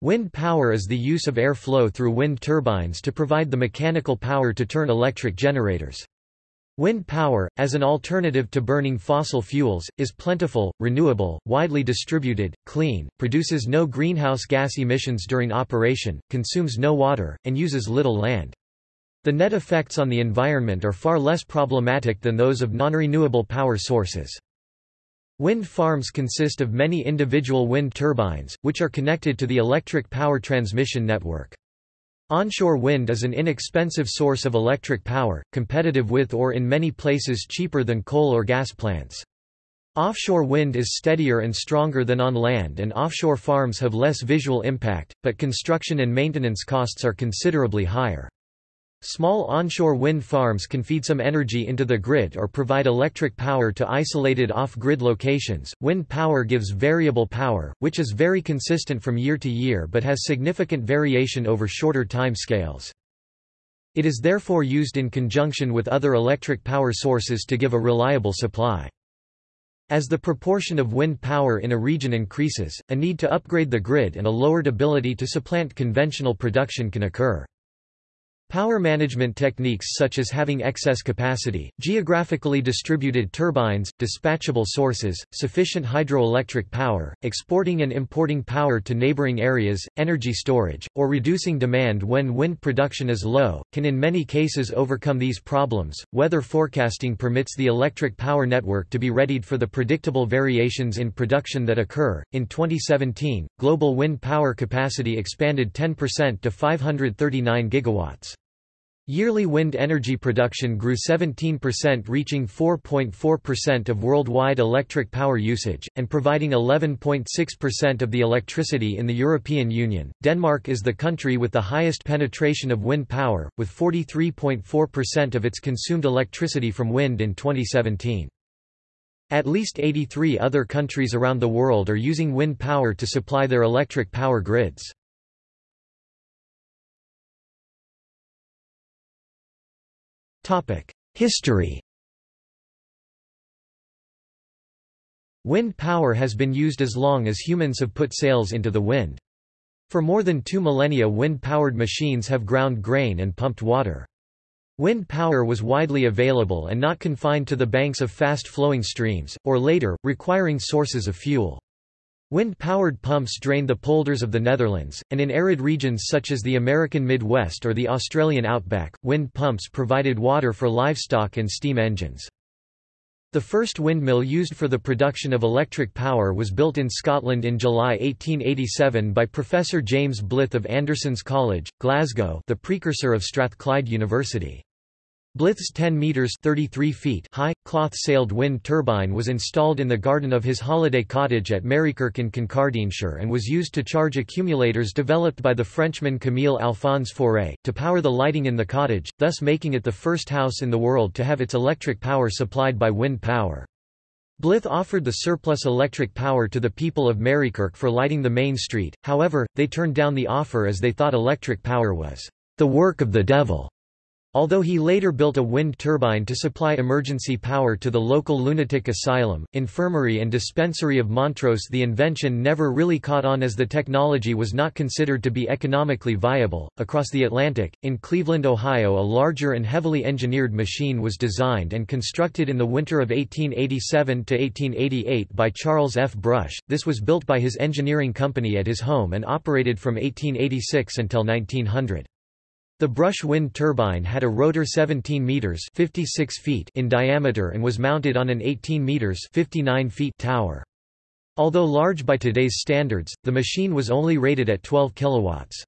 Wind power is the use of air flow through wind turbines to provide the mechanical power to turn electric generators. Wind power, as an alternative to burning fossil fuels, is plentiful, renewable, widely distributed, clean, produces no greenhouse gas emissions during operation, consumes no water, and uses little land. The net effects on the environment are far less problematic than those of non-renewable power sources. Wind farms consist of many individual wind turbines, which are connected to the electric power transmission network. Onshore wind is an inexpensive source of electric power, competitive with or in many places cheaper than coal or gas plants. Offshore wind is steadier and stronger than on land and offshore farms have less visual impact, but construction and maintenance costs are considerably higher. Small onshore wind farms can feed some energy into the grid or provide electric power to isolated off-grid locations. Wind power gives variable power, which is very consistent from year to year but has significant variation over shorter time scales. It is therefore used in conjunction with other electric power sources to give a reliable supply. As the proportion of wind power in a region increases, a need to upgrade the grid and a lowered ability to supplant conventional production can occur. Power management techniques such as having excess capacity, geographically distributed turbines, dispatchable sources, sufficient hydroelectric power, exporting and importing power to neighboring areas, energy storage, or reducing demand when wind production is low, can in many cases overcome these problems. Weather forecasting permits the electric power network to be readied for the predictable variations in production that occur. In 2017, global wind power capacity expanded 10% to 539 gigawatts. Yearly wind energy production grew 17% reaching 4.4% of worldwide electric power usage, and providing 11.6% of the electricity in the European Union. Denmark is the country with the highest penetration of wind power, with 43.4% of its consumed electricity from wind in 2017. At least 83 other countries around the world are using wind power to supply their electric power grids. History Wind power has been used as long as humans have put sails into the wind. For more than two millennia wind-powered machines have ground grain and pumped water. Wind power was widely available and not confined to the banks of fast-flowing streams, or later, requiring sources of fuel. Wind-powered pumps drained the polders of the Netherlands, and in arid regions such as the American Midwest or the Australian outback, wind pumps provided water for livestock and steam engines. The first windmill used for the production of electric power was built in Scotland in July 1887 by Professor James Blyth of Anderson's College, Glasgow the precursor of Strathclyde University. Blyth's 10 metres 33 feet high, cloth-sailed wind turbine was installed in the garden of his holiday cottage at Marykirk in Kincardineshire and was used to charge accumulators developed by the Frenchman Camille Alphonse Faure, to power the lighting in the cottage, thus making it the first house in the world to have its electric power supplied by wind power. Blyth offered the surplus electric power to the people of Marykirk for lighting the main street, however, they turned down the offer as they thought electric power was the work of the devil. Although he later built a wind turbine to supply emergency power to the local lunatic asylum, infirmary and dispensary of Montrose the invention never really caught on as the technology was not considered to be economically viable. Across the Atlantic, in Cleveland, Ohio a larger and heavily engineered machine was designed and constructed in the winter of 1887–1888 by Charles F. Brush, this was built by his engineering company at his home and operated from 1886 until 1900. The Brush wind turbine had a rotor 17 meters (56 feet) in diameter and was mounted on an 18 meters (59 feet) tower. Although large by today's standards, the machine was only rated at 12 kilowatts.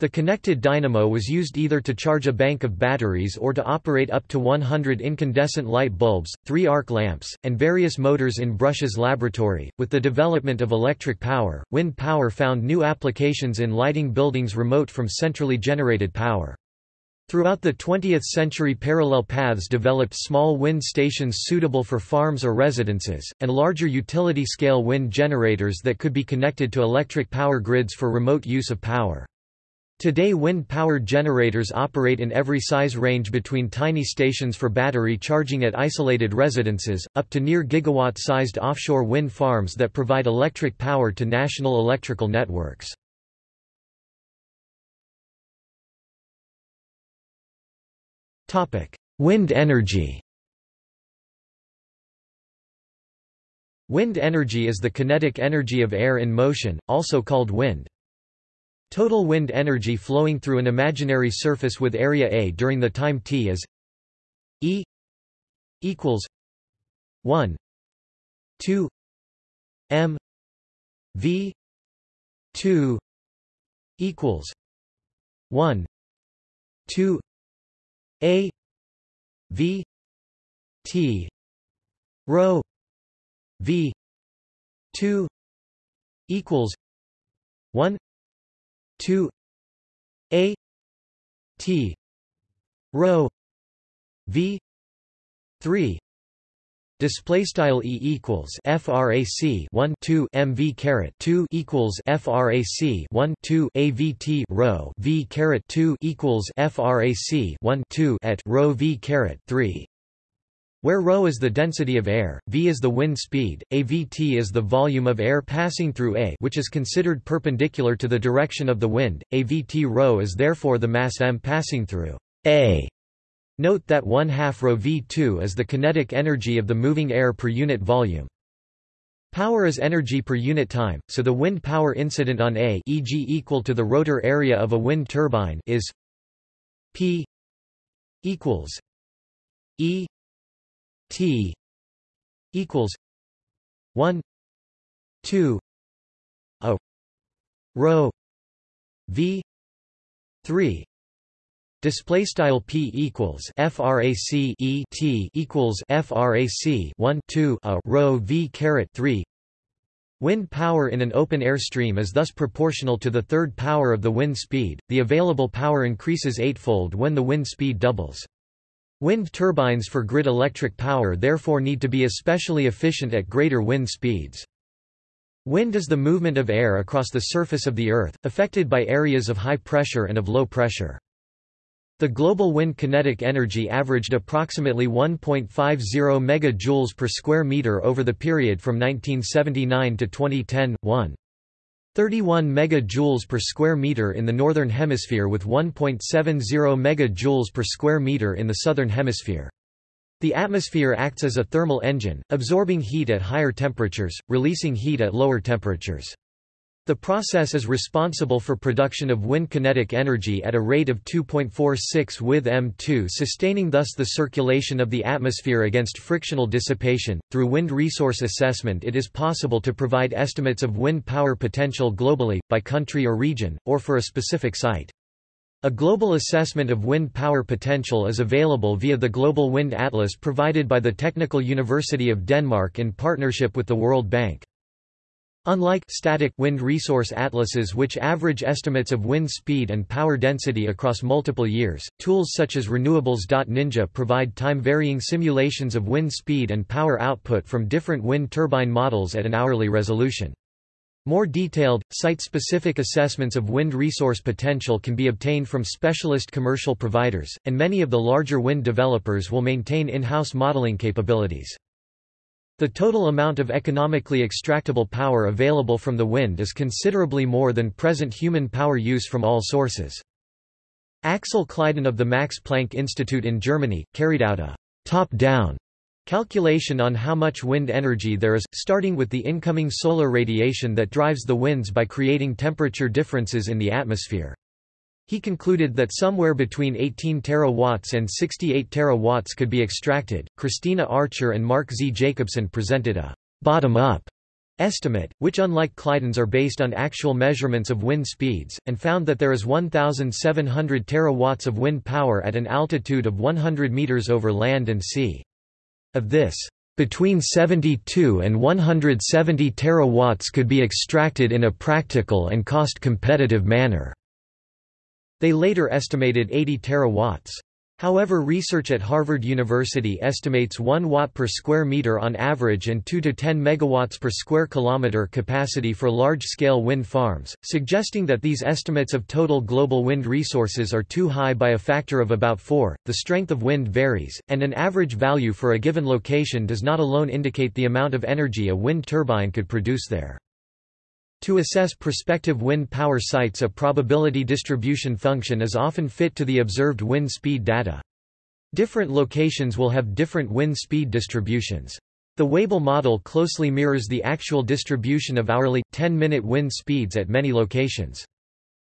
The connected dynamo was used either to charge a bank of batteries or to operate up to 100 incandescent light bulbs, three arc lamps, and various motors in Brush's laboratory. With the development of electric power, wind power found new applications in lighting buildings remote from centrally generated power. Throughout the 20th century parallel paths developed small wind stations suitable for farms or residences, and larger utility-scale wind generators that could be connected to electric power grids for remote use of power. Today wind-powered generators operate in every size range between tiny stations for battery charging at isolated residences, up to near gigawatt-sized offshore wind farms that provide electric power to national electrical networks. Wind energy Wind energy is the kinetic energy of air in motion, also called wind. Total wind energy flowing through an imaginary surface with area A during the time t is E equals 1 2 m v 2 equals 1 2 a v t rho v 2 equals 1 2 a t rho v 3 Display style e equals frac 1 2 mv caret 2 equals frac 1 2 avt rho v caret 2 equals frac 1 2 at rho v caret 3. Where ρ is the density of air, v is the wind speed, avt is the volume of air passing through A which is considered perpendicular to the direction of the wind, avt ρ is therefore the mass m passing through A. Note that 1 half rho v2 is the kinetic energy of the moving air per unit volume. Power is energy per unit time, so the wind power incident on A e.g. equal to the rotor area of a wind turbine is P equals E T equals 1 2 a rho V 3 Display style p equals frac e t equals frac 1 2 a rho v caret 3. Wind power in an open air stream is thus proportional to the third power of the wind speed. The available power increases eightfold when the wind speed doubles. Wind turbines for grid electric power therefore need to be especially efficient at greater wind speeds. Wind is the movement of air across the surface of the Earth, affected by areas of high pressure and of low pressure. The global wind kinetic energy averaged approximately 1.50 MJ per square meter over the period from 1979 to 2010, 1. 31 MJ per square meter in the northern hemisphere with 1.70 MJ per square meter in the southern hemisphere. The atmosphere acts as a thermal engine, absorbing heat at higher temperatures, releasing heat at lower temperatures. The process is responsible for production of wind kinetic energy at a rate of 2.46 with m2 sustaining thus the circulation of the atmosphere against frictional dissipation. Through wind resource assessment it is possible to provide estimates of wind power potential globally, by country or region, or for a specific site. A global assessment of wind power potential is available via the Global Wind Atlas provided by the Technical University of Denmark in partnership with the World Bank. Unlike static wind resource atlases which average estimates of wind speed and power density across multiple years, tools such as Renewables.Ninja provide time-varying simulations of wind speed and power output from different wind turbine models at an hourly resolution. More detailed, site-specific assessments of wind resource potential can be obtained from specialist commercial providers, and many of the larger wind developers will maintain in-house modeling capabilities. The total amount of economically extractable power available from the wind is considerably more than present human power use from all sources. Axel Kleidon of the Max Planck Institute in Germany, carried out a top-down calculation on how much wind energy there is, starting with the incoming solar radiation that drives the winds by creating temperature differences in the atmosphere. He concluded that somewhere between 18 terawatts and 68 terawatts could be extracted. Cristina Archer and Mark Z. Jacobson presented a bottom up estimate, which unlike Kleidon's are based on actual measurements of wind speeds, and found that there is 1,700 terawatts of wind power at an altitude of 100 meters over land and sea. Of this, between 72 and 170 terawatts could be extracted in a practical and cost-competitive manner. They later estimated 80 terawatts. However research at Harvard University estimates 1 watt per square meter on average and 2 to 10 megawatts per square kilometer capacity for large-scale wind farms, suggesting that these estimates of total global wind resources are too high by a factor of about 4. The strength of wind varies, and an average value for a given location does not alone indicate the amount of energy a wind turbine could produce there. To assess prospective wind power sites a probability distribution function is often fit to the observed wind speed data. Different locations will have different wind speed distributions. The Weibull model closely mirrors the actual distribution of hourly, 10-minute wind speeds at many locations.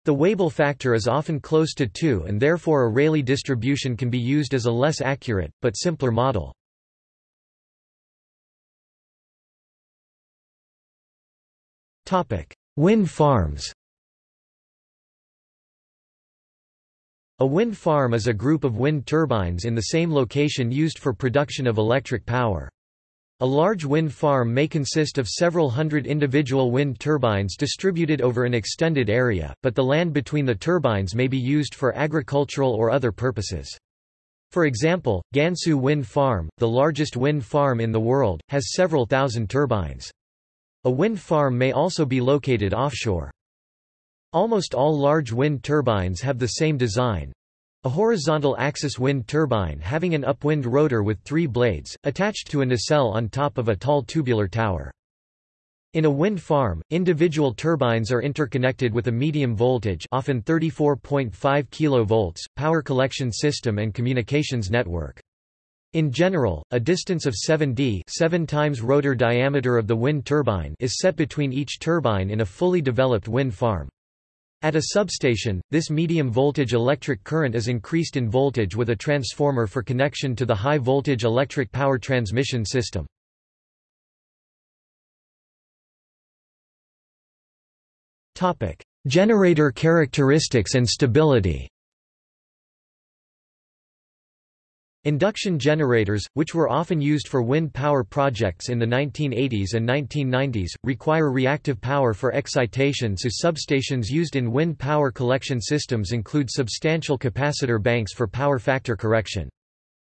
The Weibull factor is often close to 2 and therefore a Rayleigh distribution can be used as a less accurate, but simpler model. Wind farms A wind farm is a group of wind turbines in the same location used for production of electric power. A large wind farm may consist of several hundred individual wind turbines distributed over an extended area, but the land between the turbines may be used for agricultural or other purposes. For example, Gansu Wind Farm, the largest wind farm in the world, has several thousand turbines. A wind farm may also be located offshore. Almost all large wind turbines have the same design. A horizontal axis wind turbine having an upwind rotor with three blades, attached to a nacelle on top of a tall tubular tower. In a wind farm, individual turbines are interconnected with a medium voltage often 34.5 kV, power collection system and communications network. In general, a distance of 7 d 7 times rotor diameter of the wind turbine is set between each turbine in a fully developed wind farm. At a substation, this medium voltage electric current is increased in voltage with a transformer for connection to the high voltage electric power transmission system. Generator characteristics and stability Induction generators, which were often used for wind power projects in the 1980s and 1990s, require reactive power for excitation so substations used in wind power collection systems include substantial capacitor banks for power factor correction.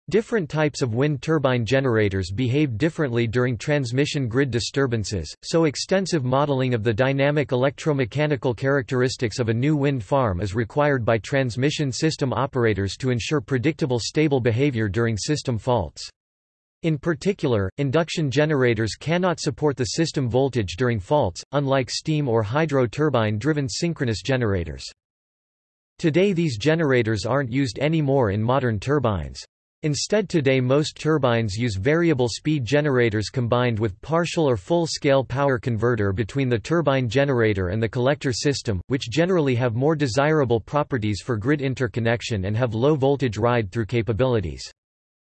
Different types of wind turbine generators behave differently during transmission grid disturbances, so extensive modeling of the dynamic electromechanical characteristics of a new wind farm is required by transmission system operators to ensure predictable stable behavior during system faults. In particular, induction generators cannot support the system voltage during faults, unlike steam or hydro turbine-driven synchronous generators. Today these generators aren't used anymore in modern turbines. Instead today most turbines use variable speed generators combined with partial or full-scale power converter between the turbine generator and the collector system, which generally have more desirable properties for grid interconnection and have low voltage ride-through capabilities.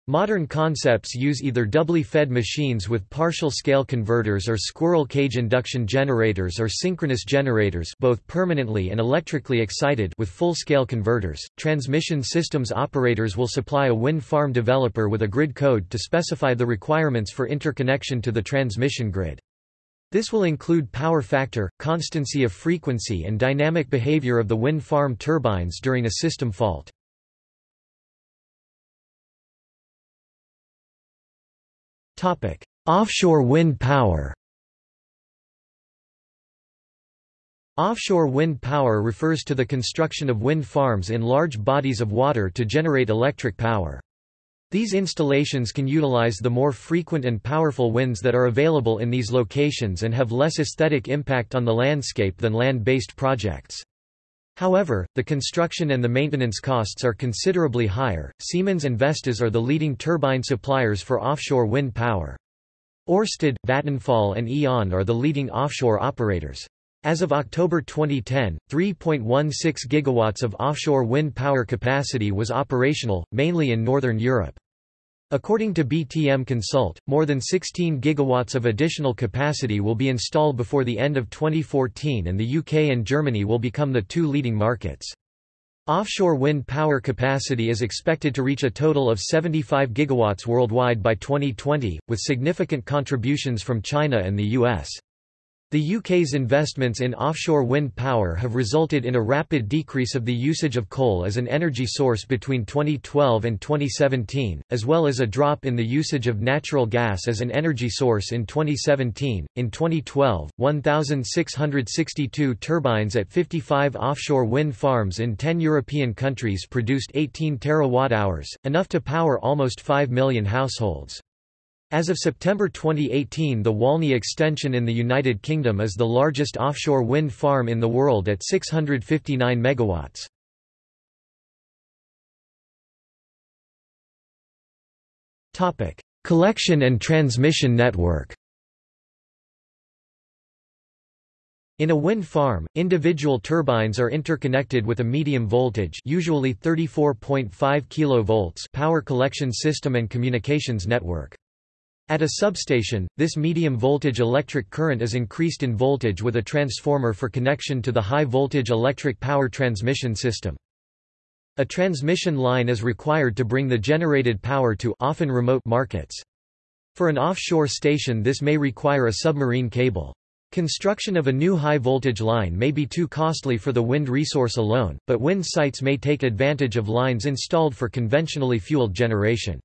Modern concepts use either doubly fed machines with partial scale converters or squirrel cage induction generators or synchronous generators both permanently and electrically excited with full-scale converters. Transmission systems operators will supply a wind farm developer with a grid code to specify the requirements for interconnection to the transmission grid. This will include power factor, constancy of frequency and dynamic behavior of the wind farm turbines during a system fault. Offshore wind power. Offshore wind power refers to the construction of wind farms in large bodies of water to generate electric power. These installations can utilize the more frequent and powerful winds that are available in these locations and have less aesthetic impact on the landscape than land-based projects. However, the construction and the maintenance costs are considerably higher. Siemens and Vestas are the leading turbine suppliers for offshore wind power. Ørsted, Vattenfall and E.ON are the leading offshore operators. As of October 2010, 3.16 gigawatts of offshore wind power capacity was operational, mainly in northern Europe. According to BTM Consult, more than 16 gigawatts of additional capacity will be installed before the end of 2014 and the UK and Germany will become the two leading markets. Offshore wind power capacity is expected to reach a total of 75 gigawatts worldwide by 2020, with significant contributions from China and the US. The UK's investments in offshore wind power have resulted in a rapid decrease of the usage of coal as an energy source between 2012 and 2017, as well as a drop in the usage of natural gas as an energy source in 2017. In 2012, 1,662 turbines at 55 offshore wind farms in 10 European countries produced 18 terawatt-hours, enough to power almost 5 million households. As of September 2018 the Walney extension in the United Kingdom is the largest offshore wind farm in the world at 659 megawatts. Collection and transmission network. In a wind farm, individual turbines are interconnected with a medium voltage usually 34.5 kV power collection system and communications network. At a substation, this medium voltage electric current is increased in voltage with a transformer for connection to the high voltage electric power transmission system. A transmission line is required to bring the generated power to often remote markets. For an offshore station this may require a submarine cable. Construction of a new high-voltage line may be too costly for the wind resource alone, but wind sites may take advantage of lines installed for conventionally fueled generation.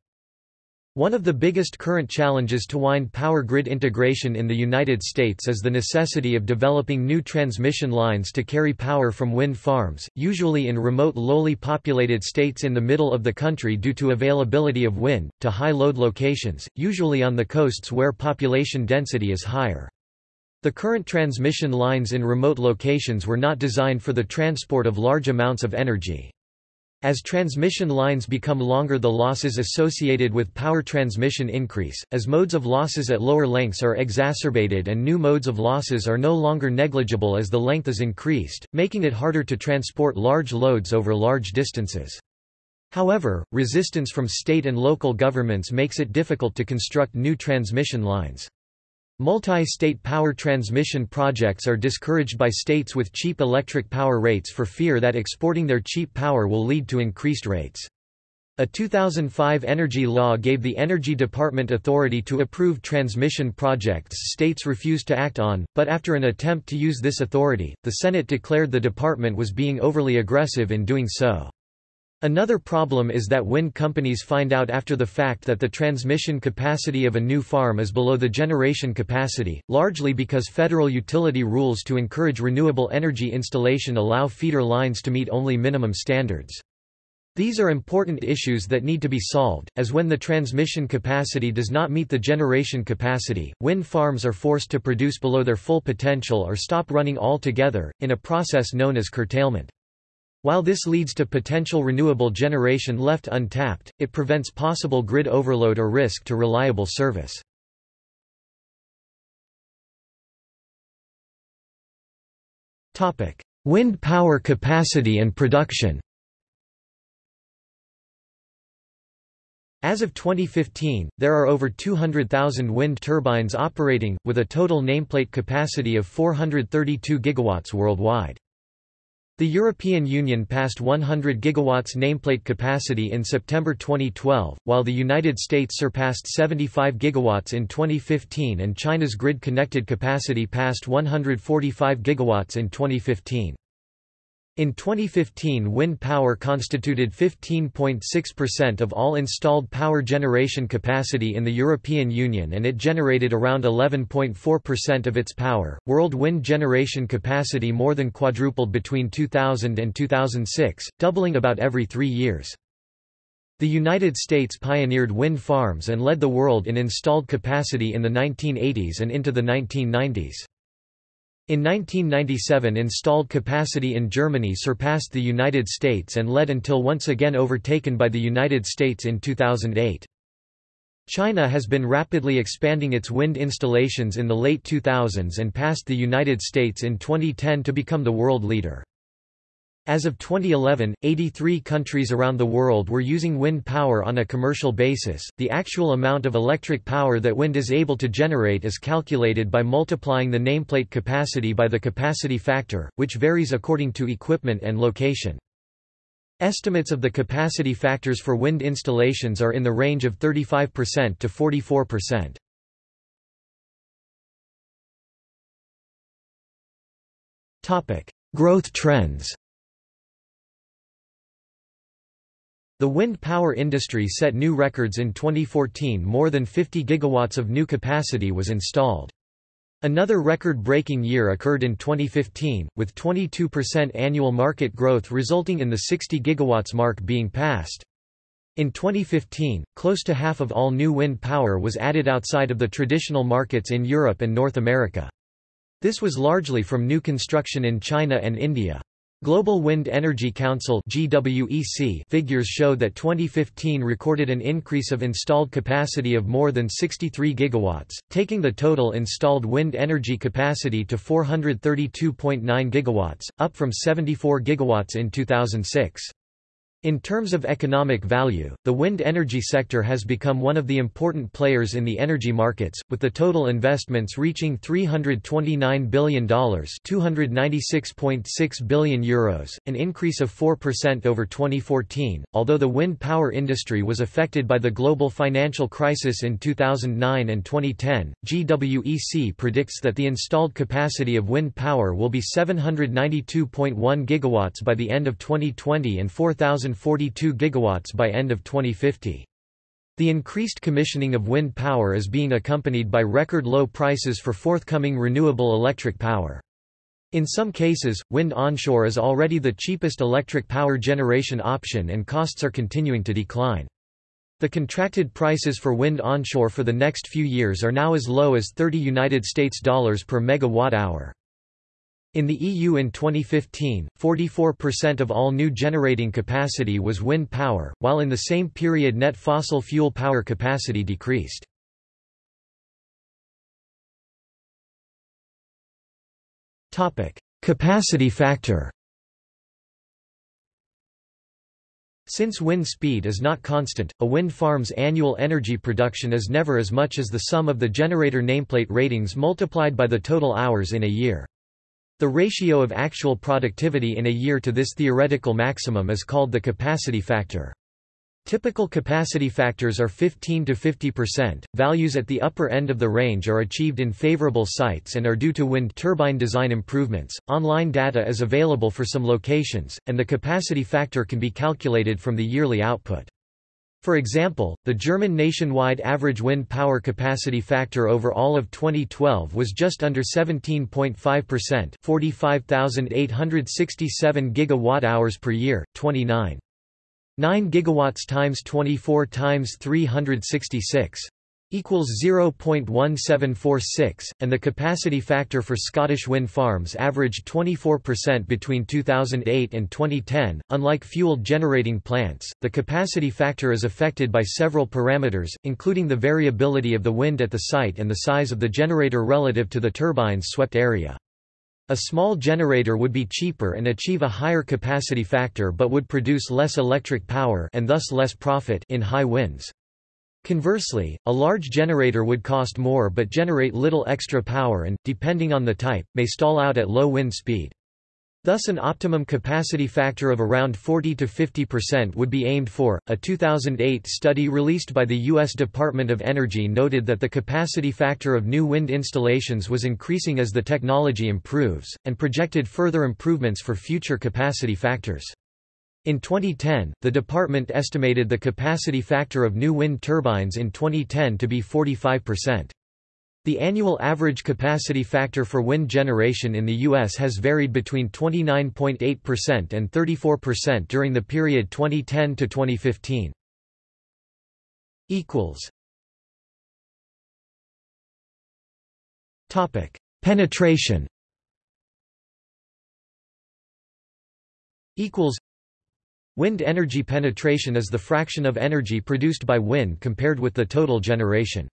One of the biggest current challenges to wind power grid integration in the United States is the necessity of developing new transmission lines to carry power from wind farms, usually in remote lowly populated states in the middle of the country due to availability of wind, to high load locations, usually on the coasts where population density is higher. The current transmission lines in remote locations were not designed for the transport of large amounts of energy. As transmission lines become longer the losses associated with power transmission increase, as modes of losses at lower lengths are exacerbated and new modes of losses are no longer negligible as the length is increased, making it harder to transport large loads over large distances. However, resistance from state and local governments makes it difficult to construct new transmission lines. Multi-state power transmission projects are discouraged by states with cheap electric power rates for fear that exporting their cheap power will lead to increased rates. A 2005 energy law gave the Energy Department authority to approve transmission projects states refused to act on, but after an attempt to use this authority, the Senate declared the department was being overly aggressive in doing so. Another problem is that wind companies find out after the fact that the transmission capacity of a new farm is below the generation capacity, largely because federal utility rules to encourage renewable energy installation allow feeder lines to meet only minimum standards. These are important issues that need to be solved, as when the transmission capacity does not meet the generation capacity, wind farms are forced to produce below their full potential or stop running altogether, in a process known as curtailment. While this leads to potential renewable generation left untapped, it prevents possible grid overload or risk to reliable service. Wind power capacity and production As of 2015, there are over 200,000 wind turbines operating, with a total nameplate capacity of 432 gigawatts worldwide. The European Union passed 100 gigawatts nameplate capacity in September 2012, while the United States surpassed 75 gigawatts in 2015 and China's grid-connected capacity passed 145 gigawatts in 2015. In 2015 wind power constituted 15.6% of all installed power generation capacity in the European Union and it generated around 11.4% of its power. World wind generation capacity more than quadrupled between 2000 and 2006, doubling about every three years. The United States pioneered wind farms and led the world in installed capacity in the 1980s and into the 1990s. In 1997 installed capacity in Germany surpassed the United States and led until once again overtaken by the United States in 2008. China has been rapidly expanding its wind installations in the late 2000s and passed the United States in 2010 to become the world leader. As of 2011, 83 countries around the world were using wind power on a commercial basis. The actual amount of electric power that wind is able to generate is calculated by multiplying the nameplate capacity by the capacity factor, which varies according to equipment and location. Estimates of the capacity factors for wind installations are in the range of 35% to 44%. Topic: Growth trends. The wind power industry set new records in 2014 more than 50 gigawatts of new capacity was installed. Another record-breaking year occurred in 2015, with 22% annual market growth resulting in the 60 gigawatts mark being passed. In 2015, close to half of all new wind power was added outside of the traditional markets in Europe and North America. This was largely from new construction in China and India. Global Wind Energy Council GWEC figures show that 2015 recorded an increase of installed capacity of more than 63 gigawatts, taking the total installed wind energy capacity to 432.9 gigawatts, up from 74 gigawatts in 2006. In terms of economic value, the wind energy sector has become one of the important players in the energy markets, with the total investments reaching $329 billion €296.6 billion, Euros, an increase of 4% over 2014. Although the wind power industry was affected by the global financial crisis in 2009 and 2010, GWEC predicts that the installed capacity of wind power will be 792.1 gigawatts by the end of 2020 and 4,000 142 gigawatts by end of 2050. The increased commissioning of wind power is being accompanied by record low prices for forthcoming renewable electric power. In some cases, wind onshore is already the cheapest electric power generation option and costs are continuing to decline. The contracted prices for wind onshore for the next few years are now as low as 30 United States dollars per megawatt hour. In the EU in 2015, 44% of all new generating capacity was wind power, while in the same period net fossil fuel power capacity decreased. Capacity factor Since wind speed is not constant, a wind farm's annual energy production is never as much as the sum of the generator nameplate ratings multiplied by the total hours in a year. The ratio of actual productivity in a year to this theoretical maximum is called the capacity factor. Typical capacity factors are 15 to 50%. Values at the upper end of the range are achieved in favorable sites and are due to wind turbine design improvements. Online data is available for some locations, and the capacity factor can be calculated from the yearly output. For example, the German nationwide average wind power capacity factor over all of 2012 was just under 17.5%, 45,867 gigawatt-hours per year, 29. 9 gigawatts times 24 times 366 equals 0.1746, and the capacity factor for Scottish wind farms averaged 24% between 2008 and 2010. Unlike fueled generating plants, the capacity factor is affected by several parameters, including the variability of the wind at the site and the size of the generator relative to the turbine's swept area. A small generator would be cheaper and achieve a higher capacity factor but would produce less electric power and thus less profit in high winds. Conversely, a large generator would cost more but generate little extra power and, depending on the type, may stall out at low wind speed. Thus an optimum capacity factor of around 40 to 50% would be aimed for. A 2008 study released by the US Department of Energy noted that the capacity factor of new wind installations was increasing as the technology improves and projected further improvements for future capacity factors. In 2010, the department estimated the capacity factor of new wind turbines in 2010 to be 45%. The annual average capacity factor for wind generation in the U.S. has varied between 29.8% and 34% during the period 2010 to 2015. Topic: Penetration. Equals. Wind energy penetration is the fraction of energy produced by wind compared with the total generation.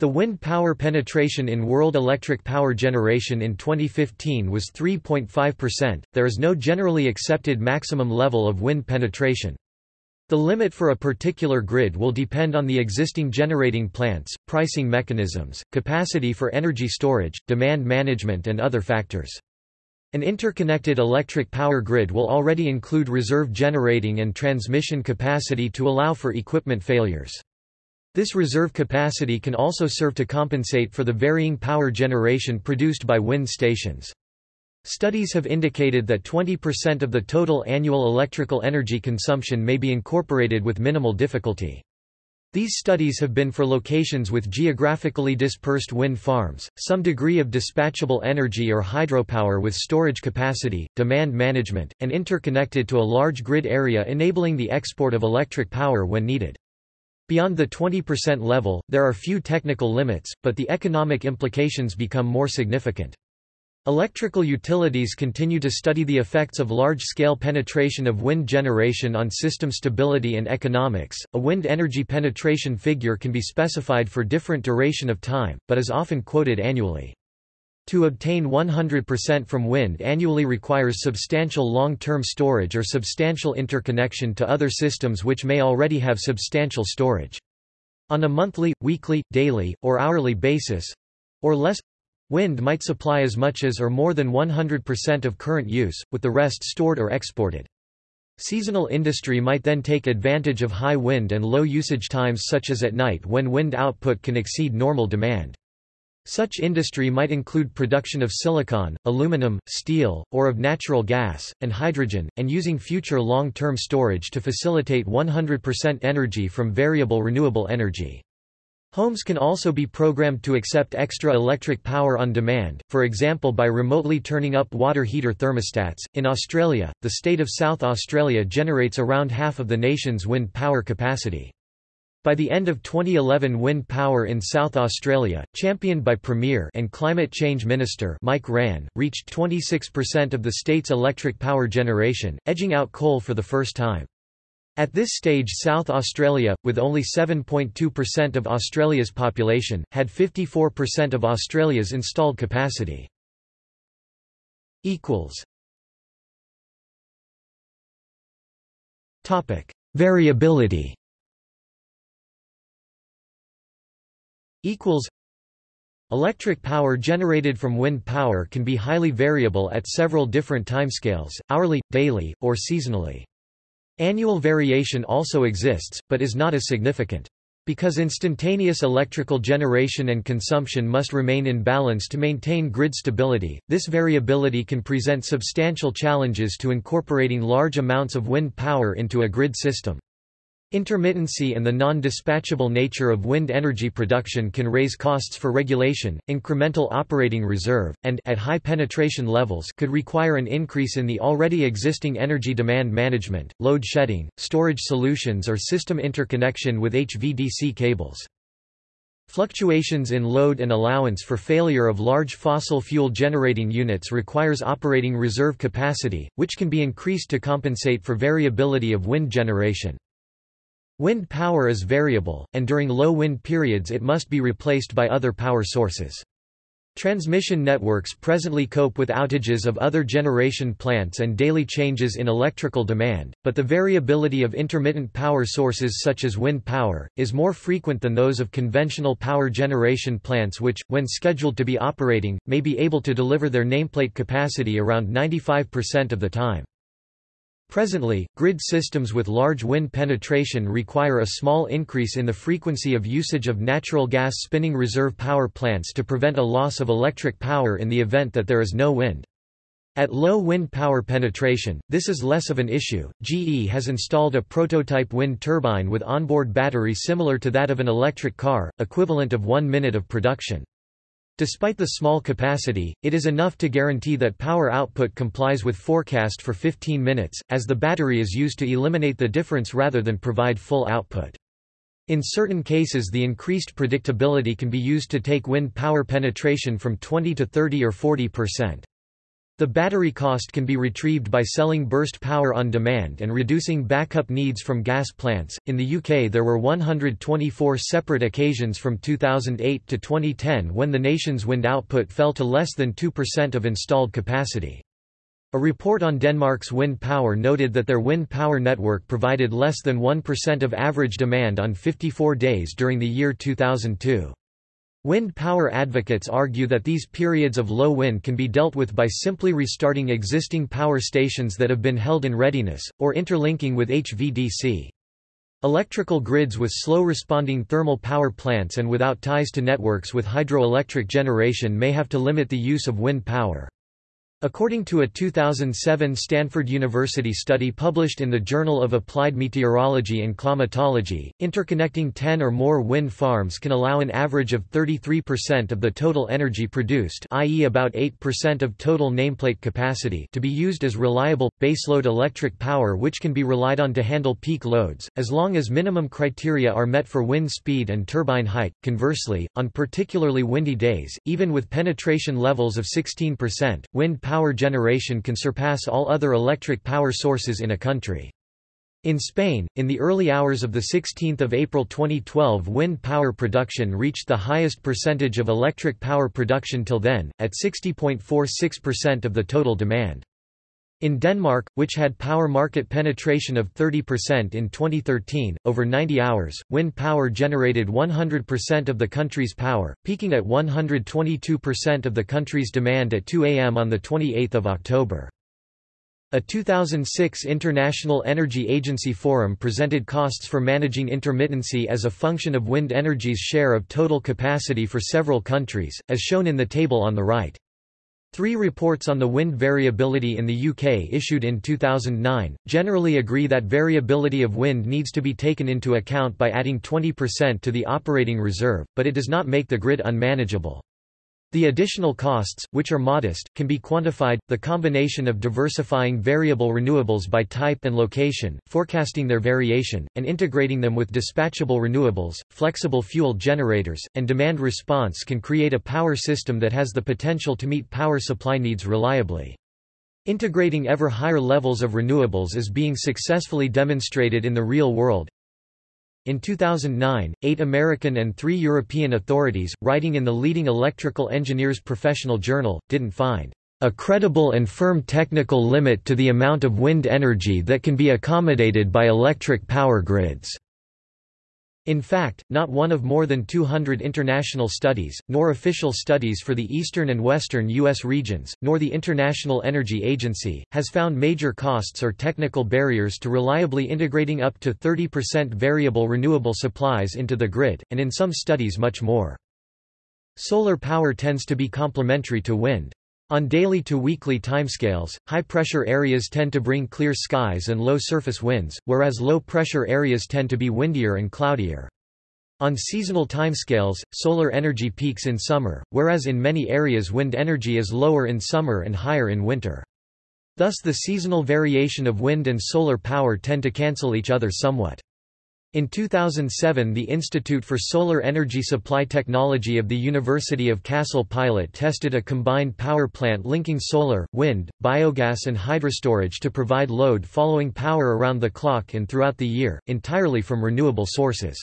The wind power penetration in world electric power generation in 2015 was 3.5%. There is no generally accepted maximum level of wind penetration. The limit for a particular grid will depend on the existing generating plants, pricing mechanisms, capacity for energy storage, demand management and other factors. An interconnected electric power grid will already include reserve generating and transmission capacity to allow for equipment failures. This reserve capacity can also serve to compensate for the varying power generation produced by wind stations. Studies have indicated that 20% of the total annual electrical energy consumption may be incorporated with minimal difficulty. These studies have been for locations with geographically dispersed wind farms, some degree of dispatchable energy or hydropower with storage capacity, demand management, and interconnected to a large grid area enabling the export of electric power when needed. Beyond the 20% level, there are few technical limits, but the economic implications become more significant. Electrical utilities continue to study the effects of large-scale penetration of wind generation on system stability and economics. A wind energy penetration figure can be specified for different duration of time, but is often quoted annually. To obtain 100% from wind annually requires substantial long-term storage or substantial interconnection to other systems which may already have substantial storage. On a monthly, weekly, daily, or hourly basis—or less, Wind might supply as much as or more than 100% of current use, with the rest stored or exported. Seasonal industry might then take advantage of high wind and low usage times such as at night when wind output can exceed normal demand. Such industry might include production of silicon, aluminum, steel, or of natural gas, and hydrogen, and using future long-term storage to facilitate 100% energy from variable renewable energy. Homes can also be programmed to accept extra electric power on demand, for example by remotely turning up water heater thermostats. In Australia, the state of South Australia generates around half of the nation's wind power capacity. By the end of 2011 wind power in South Australia, championed by Premier and Climate Change Minister Mike Rann, reached 26% of the state's electric power generation, edging out coal for the first time. At this stage South Australia, with only 7.2% of Australia's population, had 54% of Australia's installed capacity. Variability Electric power generated from wind power can be highly variable at several different timescales, hourly, daily, or seasonally. Annual variation also exists, but is not as significant. Because instantaneous electrical generation and consumption must remain in balance to maintain grid stability, this variability can present substantial challenges to incorporating large amounts of wind power into a grid system. Intermittency and the non-dispatchable nature of wind energy production can raise costs for regulation, incremental operating reserve, and at high penetration levels could require an increase in the already existing energy demand management, load shedding, storage solutions or system interconnection with HVDC cables. Fluctuations in load and allowance for failure of large fossil fuel generating units requires operating reserve capacity, which can be increased to compensate for variability of wind generation. Wind power is variable, and during low wind periods it must be replaced by other power sources. Transmission networks presently cope with outages of other generation plants and daily changes in electrical demand, but the variability of intermittent power sources such as wind power, is more frequent than those of conventional power generation plants which, when scheduled to be operating, may be able to deliver their nameplate capacity around 95% of the time. Presently, grid systems with large wind penetration require a small increase in the frequency of usage of natural gas spinning reserve power plants to prevent a loss of electric power in the event that there is no wind. At low wind power penetration, this is less of an issue. GE has installed a prototype wind turbine with onboard battery similar to that of an electric car, equivalent of one minute of production. Despite the small capacity, it is enough to guarantee that power output complies with forecast for 15 minutes, as the battery is used to eliminate the difference rather than provide full output. In certain cases the increased predictability can be used to take wind power penetration from 20 to 30 or 40 percent. The battery cost can be retrieved by selling burst power on demand and reducing backup needs from gas plants. In the UK, there were 124 separate occasions from 2008 to 2010 when the nation's wind output fell to less than 2% of installed capacity. A report on Denmark's wind power noted that their wind power network provided less than 1% of average demand on 54 days during the year 2002. Wind power advocates argue that these periods of low wind can be dealt with by simply restarting existing power stations that have been held in readiness, or interlinking with HVDC. Electrical grids with slow-responding thermal power plants and without ties to networks with hydroelectric generation may have to limit the use of wind power. According to a 2007 Stanford University study published in the Journal of Applied Meteorology and Climatology, interconnecting 10 or more wind farms can allow an average of 33% of the total energy produced i.e. about 8% of total nameplate capacity to be used as reliable, baseload electric power which can be relied on to handle peak loads, as long as minimum criteria are met for wind speed and turbine height. Conversely, on particularly windy days, even with penetration levels of 16%, wind power generation can surpass all other electric power sources in a country. In Spain, in the early hours of 16 April 2012 wind power production reached the highest percentage of electric power production till then, at 60.46% of the total demand. In Denmark, which had power market penetration of 30% in 2013, over 90 hours, wind power generated 100% of the country's power, peaking at 122% of the country's demand at 2 am on 28 October. A 2006 International Energy Agency forum presented costs for managing intermittency as a function of wind energy's share of total capacity for several countries, as shown in the table on the right. Three reports on the wind variability in the UK issued in 2009, generally agree that variability of wind needs to be taken into account by adding 20% to the operating reserve, but it does not make the grid unmanageable. The additional costs, which are modest, can be quantified. The combination of diversifying variable renewables by type and location, forecasting their variation, and integrating them with dispatchable renewables, flexible fuel generators, and demand response can create a power system that has the potential to meet power supply needs reliably. Integrating ever higher levels of renewables is being successfully demonstrated in the real world, in 2009, eight American and three European authorities, writing in the leading electrical engineers professional journal, didn't find a credible and firm technical limit to the amount of wind energy that can be accommodated by electric power grids. In fact, not one of more than 200 international studies, nor official studies for the eastern and western U.S. regions, nor the International Energy Agency, has found major costs or technical barriers to reliably integrating up to 30% variable renewable supplies into the grid, and in some studies much more. Solar power tends to be complementary to wind. On daily to weekly timescales, high-pressure areas tend to bring clear skies and low surface winds, whereas low-pressure areas tend to be windier and cloudier. On seasonal timescales, solar energy peaks in summer, whereas in many areas wind energy is lower in summer and higher in winter. Thus the seasonal variation of wind and solar power tend to cancel each other somewhat. In 2007 the Institute for Solar Energy Supply Technology of the University of Kassel pilot tested a combined power plant linking solar, wind, biogas and hydrostorage to provide load following power around the clock and throughout the year, entirely from renewable sources.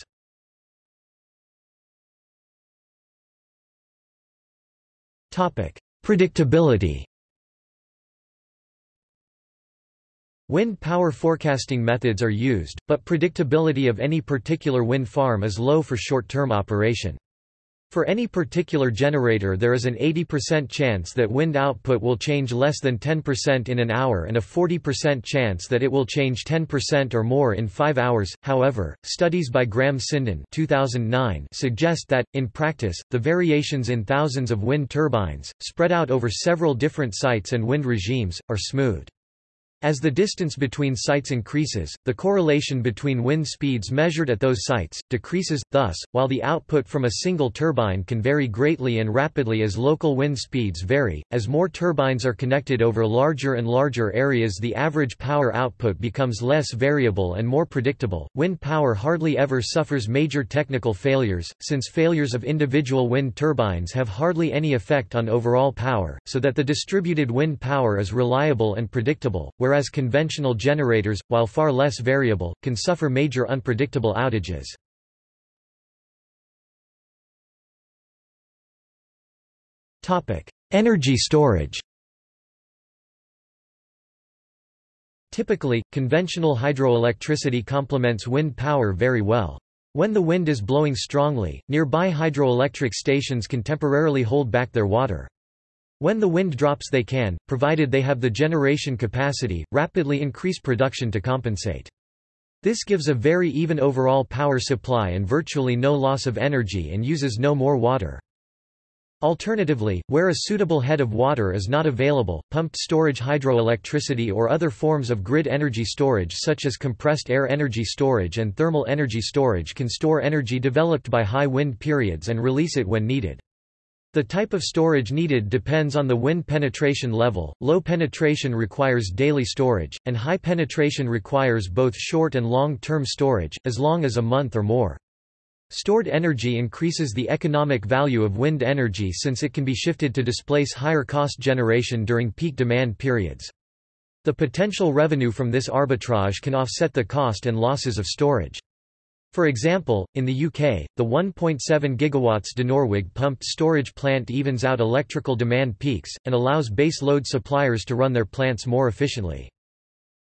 Predictability Wind power forecasting methods are used, but predictability of any particular wind farm is low for short-term operation. For any particular generator there is an 80% chance that wind output will change less than 10% in an hour and a 40% chance that it will change 10% or more in 5 hours. However, studies by Graham Sinden 2009 suggest that, in practice, the variations in thousands of wind turbines, spread out over several different sites and wind regimes, are smooth. As the distance between sites increases, the correlation between wind speeds measured at those sites, decreases, thus, while the output from a single turbine can vary greatly and rapidly as local wind speeds vary, as more turbines are connected over larger and larger areas the average power output becomes less variable and more predictable. Wind power hardly ever suffers major technical failures, since failures of individual wind turbines have hardly any effect on overall power, so that the distributed wind power is reliable and predictable, whereas conventional generators, while far less variable, can suffer major unpredictable outages. Energy storage Typically, conventional hydroelectricity complements wind power very well. When the wind is blowing strongly, nearby hydroelectric stations can temporarily hold back their water. When the wind drops they can, provided they have the generation capacity, rapidly increase production to compensate. This gives a very even overall power supply and virtually no loss of energy and uses no more water. Alternatively, where a suitable head of water is not available, pumped storage hydroelectricity or other forms of grid energy storage such as compressed air energy storage and thermal energy storage can store energy developed by high wind periods and release it when needed. The type of storage needed depends on the wind penetration level, low penetration requires daily storage, and high penetration requires both short and long-term storage, as long as a month or more. Stored energy increases the economic value of wind energy since it can be shifted to displace higher cost generation during peak demand periods. The potential revenue from this arbitrage can offset the cost and losses of storage. For example, in the UK, the 1.7 GW Dinorwig pumped storage plant evens out electrical demand peaks, and allows base load suppliers to run their plants more efficiently.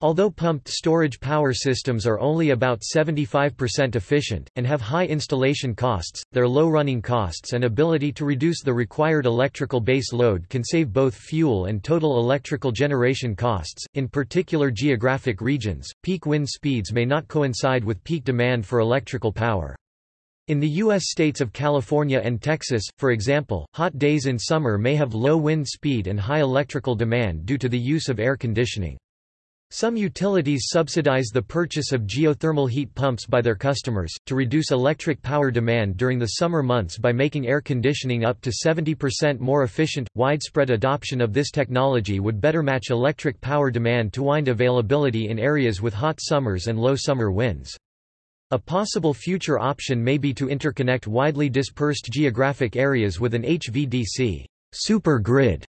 Although pumped storage power systems are only about 75% efficient, and have high installation costs, their low running costs and ability to reduce the required electrical base load can save both fuel and total electrical generation costs. In particular geographic regions, peak wind speeds may not coincide with peak demand for electrical power. In the U.S. states of California and Texas, for example, hot days in summer may have low wind speed and high electrical demand due to the use of air conditioning. Some utilities subsidize the purchase of geothermal heat pumps by their customers, to reduce electric power demand during the summer months by making air conditioning up to 70% more efficient. Widespread adoption of this technology would better match electric power demand to wind availability in areas with hot summers and low summer winds. A possible future option may be to interconnect widely dispersed geographic areas with an HVDC super grid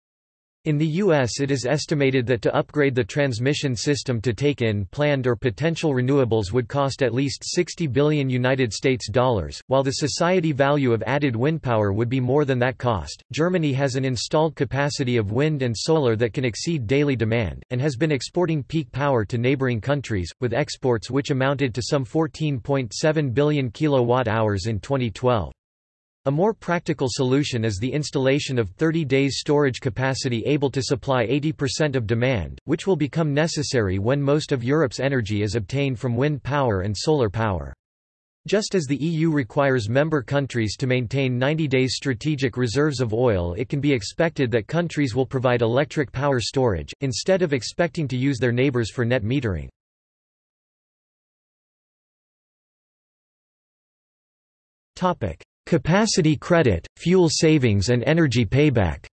in the U.S. it is estimated that to upgrade the transmission system to take in planned or potential renewables would cost at least 60 billion United States dollars, while the society value of added wind power would be more than that cost. Germany has an installed capacity of wind and solar that can exceed daily demand, and has been exporting peak power to neighboring countries, with exports which amounted to some 14.7 billion kilowatt-hours in 2012. A more practical solution is the installation of 30 days storage capacity able to supply 80% of demand, which will become necessary when most of Europe's energy is obtained from wind power and solar power. Just as the EU requires member countries to maintain 90 days strategic reserves of oil it can be expected that countries will provide electric power storage, instead of expecting to use their neighbors for net metering. Capacity credit, fuel savings and energy payback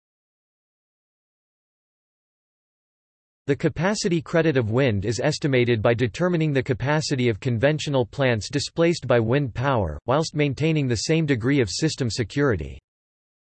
The capacity credit of wind is estimated by determining the capacity of conventional plants displaced by wind power, whilst maintaining the same degree of system security.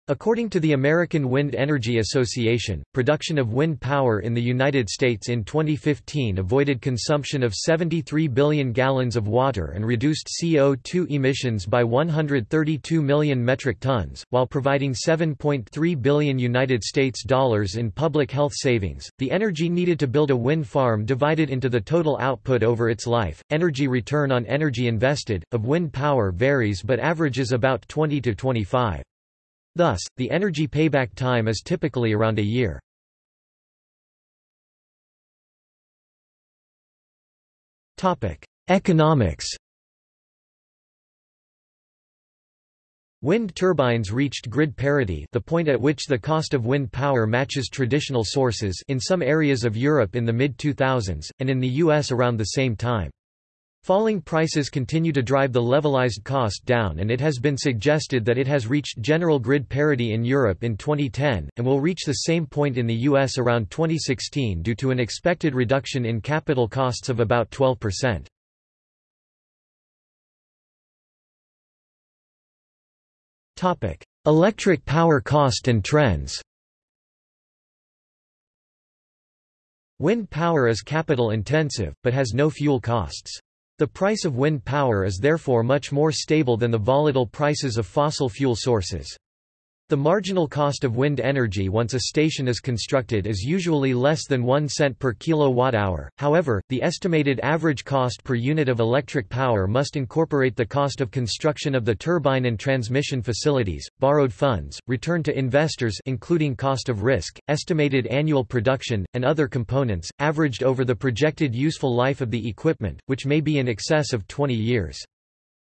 According to the American Wind Energy Association, production of wind power in the United States in 2015 avoided consumption of 73 billion gallons of water and reduced CO2 emissions by 132 million metric tons, while providing 7.3 billion United States dollars in public health savings. The energy needed to build a wind farm divided into the total output over its life. Energy return on energy invested of wind power varies but averages about 20 to 25. Thus, the energy payback time is typically around a year. Economics Wind turbines reached grid parity the point at which the cost of wind power matches traditional sources in some areas of Europe in the mid-2000s, and in the US around the same time. Falling prices continue to drive the levelized cost down and it has been suggested that it has reached general grid parity in Europe in 2010, and will reach the same point in the US around 2016 due to an expected reduction in capital costs of about 12%. Electric power cost and trends Wind power is capital intensive, but has no fuel costs. The price of wind power is therefore much more stable than the volatile prices of fossil fuel sources. The marginal cost of wind energy once a station is constructed is usually less than 1 cent per kilowatt-hour, however, the estimated average cost per unit of electric power must incorporate the cost of construction of the turbine and transmission facilities, borrowed funds, return to investors including cost of risk, estimated annual production, and other components, averaged over the projected useful life of the equipment, which may be in excess of 20 years.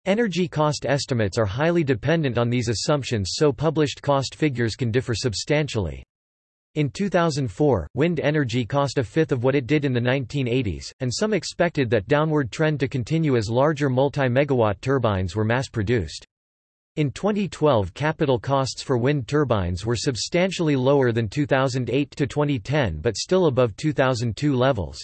Energy cost estimates are highly dependent on these assumptions so published cost figures can differ substantially. In 2004, wind energy cost a fifth of what it did in the 1980s, and some expected that downward trend to continue as larger multi-megawatt turbines were mass-produced. In 2012 capital costs for wind turbines were substantially lower than 2008 to 2010 but still above 2002 levels.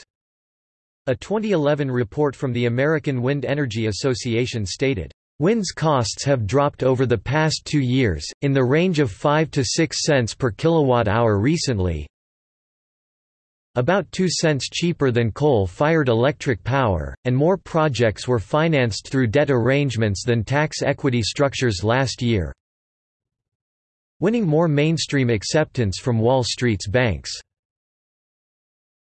A 2011 report from the American Wind Energy Association stated, Wind's costs have dropped over the past two years, in the range of 5 to 6 cents per kilowatt-hour recently, about 2 cents cheaper than coal-fired electric power, and more projects were financed through debt arrangements than tax equity structures last year, winning more mainstream acceptance from Wall Street's banks.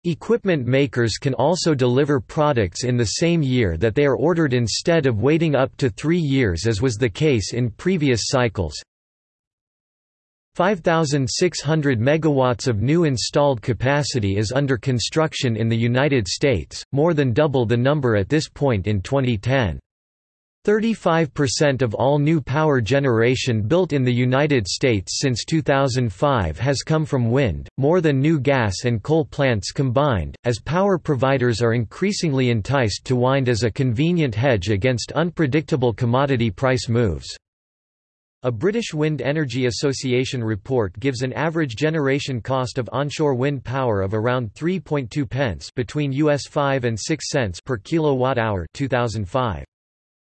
Equipment makers can also deliver products in the same year that they are ordered instead of waiting up to three years as was the case in previous cycles. 5,600 megawatts of new installed capacity is under construction in the United States, more than double the number at this point in 2010. 35% of all new power generation built in the United States since 2005 has come from wind, more than new gas and coal plants combined, as power providers are increasingly enticed to wind as a convenient hedge against unpredictable commodity price moves. A British Wind Energy Association report gives an average generation cost of onshore wind power of around 3.2 pence between US 5 and 6 cents per kilowatt hour 2005.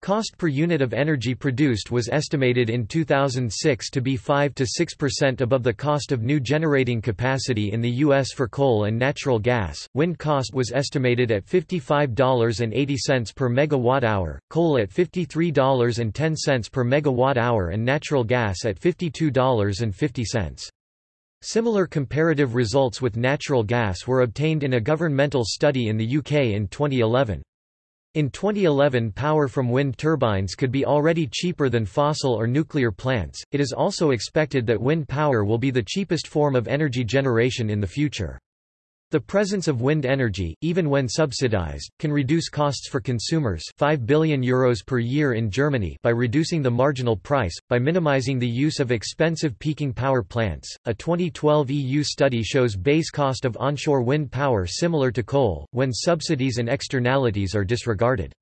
Cost per unit of energy produced was estimated in 2006 to be 5 to 6% above the cost of new generating capacity in the U.S. for coal and natural gas. Wind cost was estimated at $55.80 per megawatt hour, coal at $53.10 per megawatt hour, and natural gas at $52.50. Similar comparative results with natural gas were obtained in a governmental study in the UK in 2011. In 2011 power from wind turbines could be already cheaper than fossil or nuclear plants. It is also expected that wind power will be the cheapest form of energy generation in the future. The presence of wind energy, even when subsidized, can reduce costs for consumers 5 billion euros per year in Germany by reducing the marginal price, by minimizing the use of expensive peaking power plants. A 2012 EU study shows base cost of onshore wind power similar to coal, when subsidies and externalities are disregarded.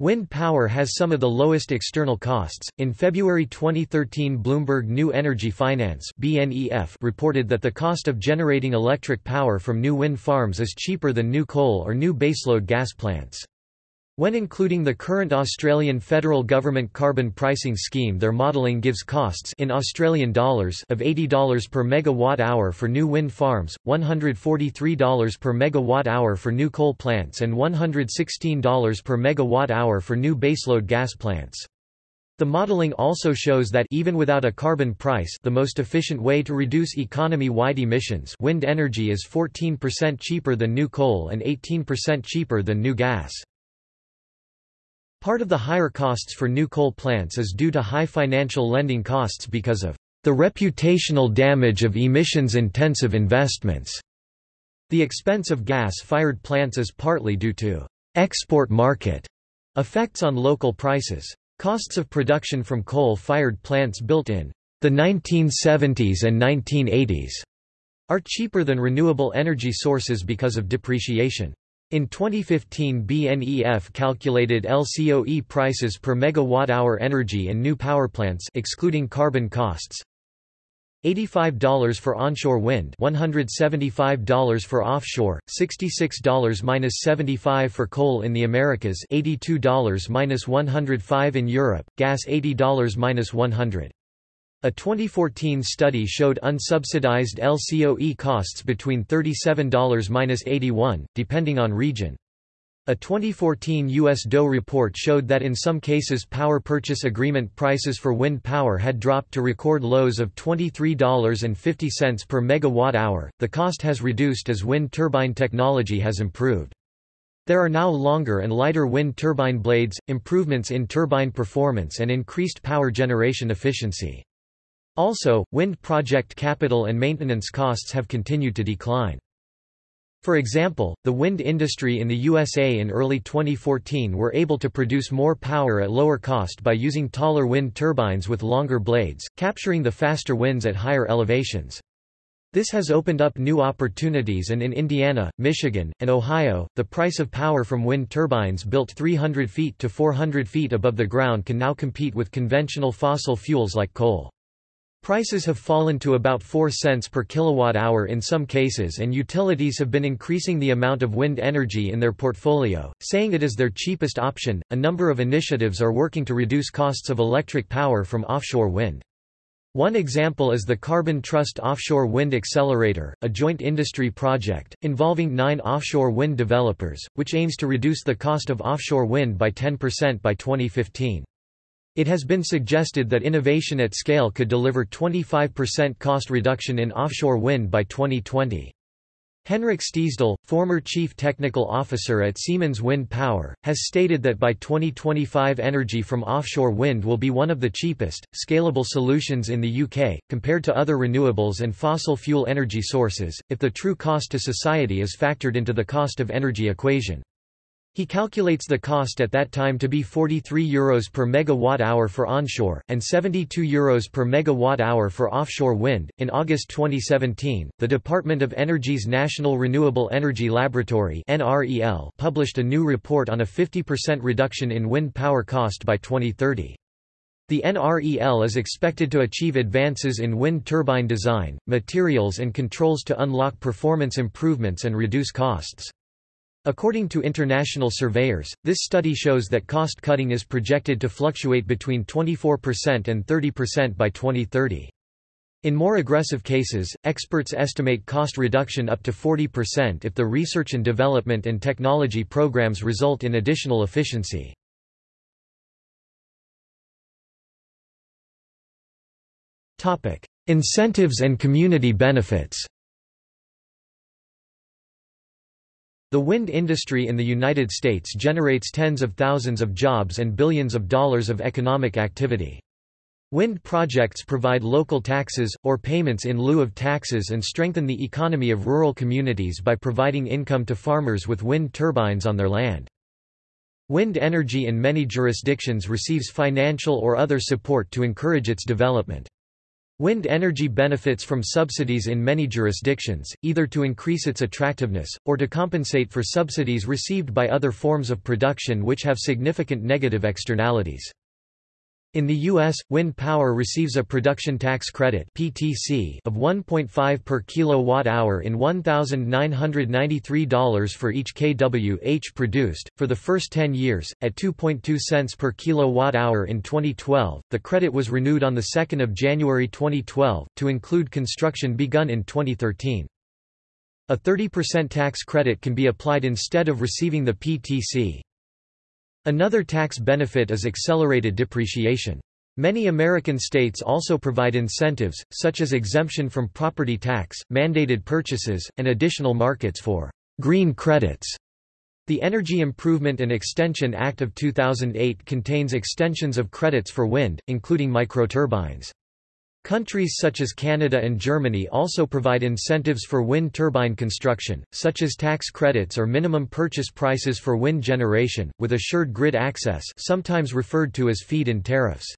Wind power has some of the lowest external costs. In February 2013, Bloomberg New Energy Finance (BNEF) reported that the cost of generating electric power from new wind farms is cheaper than new coal or new baseload gas plants. When including the current Australian federal government carbon pricing scheme their modelling gives costs in Australian dollars of $80 per megawatt hour for new wind farms, $143 per megawatt hour for new coal plants and $116 per megawatt hour for new baseload gas plants. The modeling also shows that even without a carbon price the most efficient way to reduce economy-wide emissions wind energy is 14% cheaper than new coal and 18% cheaper than new gas. Part of the higher costs for new coal plants is due to high financial lending costs because of the reputational damage of emissions-intensive investments. The expense of gas-fired plants is partly due to export market effects on local prices. Costs of production from coal-fired plants built in the 1970s and 1980s are cheaper than renewable energy sources because of depreciation. In 2015 BNEF calculated LCOE prices per megawatt-hour energy in new power plants excluding carbon costs. $85 for onshore wind $175 for offshore, $66-75 for coal in the Americas $82-105 in Europe, gas $80-100. A 2014 study showed unsubsidized LCOE costs between $37–81, depending on region. A 2014 U.S. DOE report showed that in some cases power purchase agreement prices for wind power had dropped to record lows of $23.50 per megawatt hour. The cost has reduced as wind turbine technology has improved. There are now longer and lighter wind turbine blades, improvements in turbine performance and increased power generation efficiency. Also, wind project capital and maintenance costs have continued to decline. For example, the wind industry in the USA in early 2014 were able to produce more power at lower cost by using taller wind turbines with longer blades, capturing the faster winds at higher elevations. This has opened up new opportunities and in Indiana, Michigan, and Ohio, the price of power from wind turbines built 300 feet to 400 feet above the ground can now compete with conventional fossil fuels like coal. Prices have fallen to about 4 cents per kilowatt-hour in some cases and utilities have been increasing the amount of wind energy in their portfolio, saying it is their cheapest option. A number of initiatives are working to reduce costs of electric power from offshore wind. One example is the Carbon Trust Offshore Wind Accelerator, a joint industry project, involving nine offshore wind developers, which aims to reduce the cost of offshore wind by 10% by 2015. It has been suggested that innovation at scale could deliver 25% cost reduction in offshore wind by 2020. Henrik Stiesdal, former chief technical officer at Siemens Wind Power, has stated that by 2025 energy from offshore wind will be one of the cheapest, scalable solutions in the UK, compared to other renewables and fossil fuel energy sources, if the true cost to society is factored into the cost of energy equation. He calculates the cost at that time to be 43 euros per megawatt hour for onshore, and 72 euros per megawatt hour for offshore wind. In August 2017, the Department of Energy's National Renewable Energy Laboratory (NREL) published a new report on a 50% reduction in wind power cost by 2030. The NREL is expected to achieve advances in wind turbine design, materials and controls to unlock performance improvements and reduce costs. According to international surveyors, this study shows that cost cutting is projected to fluctuate between 24% and 30% by 2030. In more aggressive cases, experts estimate cost reduction up to 40% if the research and development and technology programs result in additional efficiency. Incentives and community benefits The wind industry in the United States generates tens of thousands of jobs and billions of dollars of economic activity. Wind projects provide local taxes, or payments in lieu of taxes and strengthen the economy of rural communities by providing income to farmers with wind turbines on their land. Wind energy in many jurisdictions receives financial or other support to encourage its development. Wind energy benefits from subsidies in many jurisdictions, either to increase its attractiveness, or to compensate for subsidies received by other forms of production which have significant negative externalities. In the U.S., wind power receives a production tax credit (PTC) of 1.5 per kilowatt-hour in $1,993 for each kWh produced for the first 10 years, at 2.2 cents per kilowatt-hour in 2012. The credit was renewed on the 2nd of January 2012 to include construction begun in 2013. A 30% tax credit can be applied instead of receiving the PTC. Another tax benefit is accelerated depreciation. Many American states also provide incentives, such as exemption from property tax, mandated purchases, and additional markets for green credits. The Energy Improvement and Extension Act of 2008 contains extensions of credits for wind, including microturbines. Countries such as Canada and Germany also provide incentives for wind turbine construction, such as tax credits or minimum purchase prices for wind generation, with assured grid access sometimes referred to as feed-in tariffs.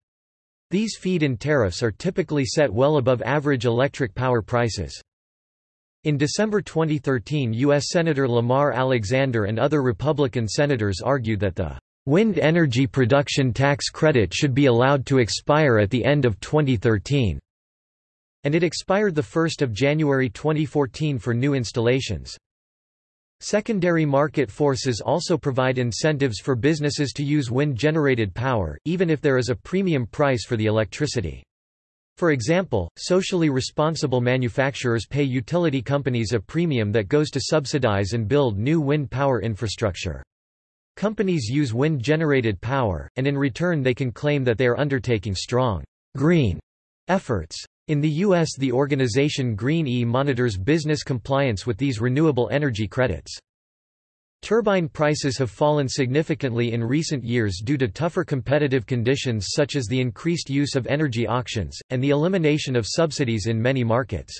These feed-in tariffs are typically set well above average electric power prices. In December 2013 U.S. Senator Lamar Alexander and other Republican senators argued that the Wind energy production tax credit should be allowed to expire at the end of 2013. And it expired 1 January 2014 for new installations. Secondary market forces also provide incentives for businesses to use wind-generated power, even if there is a premium price for the electricity. For example, socially responsible manufacturers pay utility companies a premium that goes to subsidize and build new wind power infrastructure. Companies use wind-generated power, and in return they can claim that they are undertaking strong green efforts. In the U.S. the organization Green E monitors business compliance with these renewable energy credits. Turbine prices have fallen significantly in recent years due to tougher competitive conditions such as the increased use of energy auctions, and the elimination of subsidies in many markets.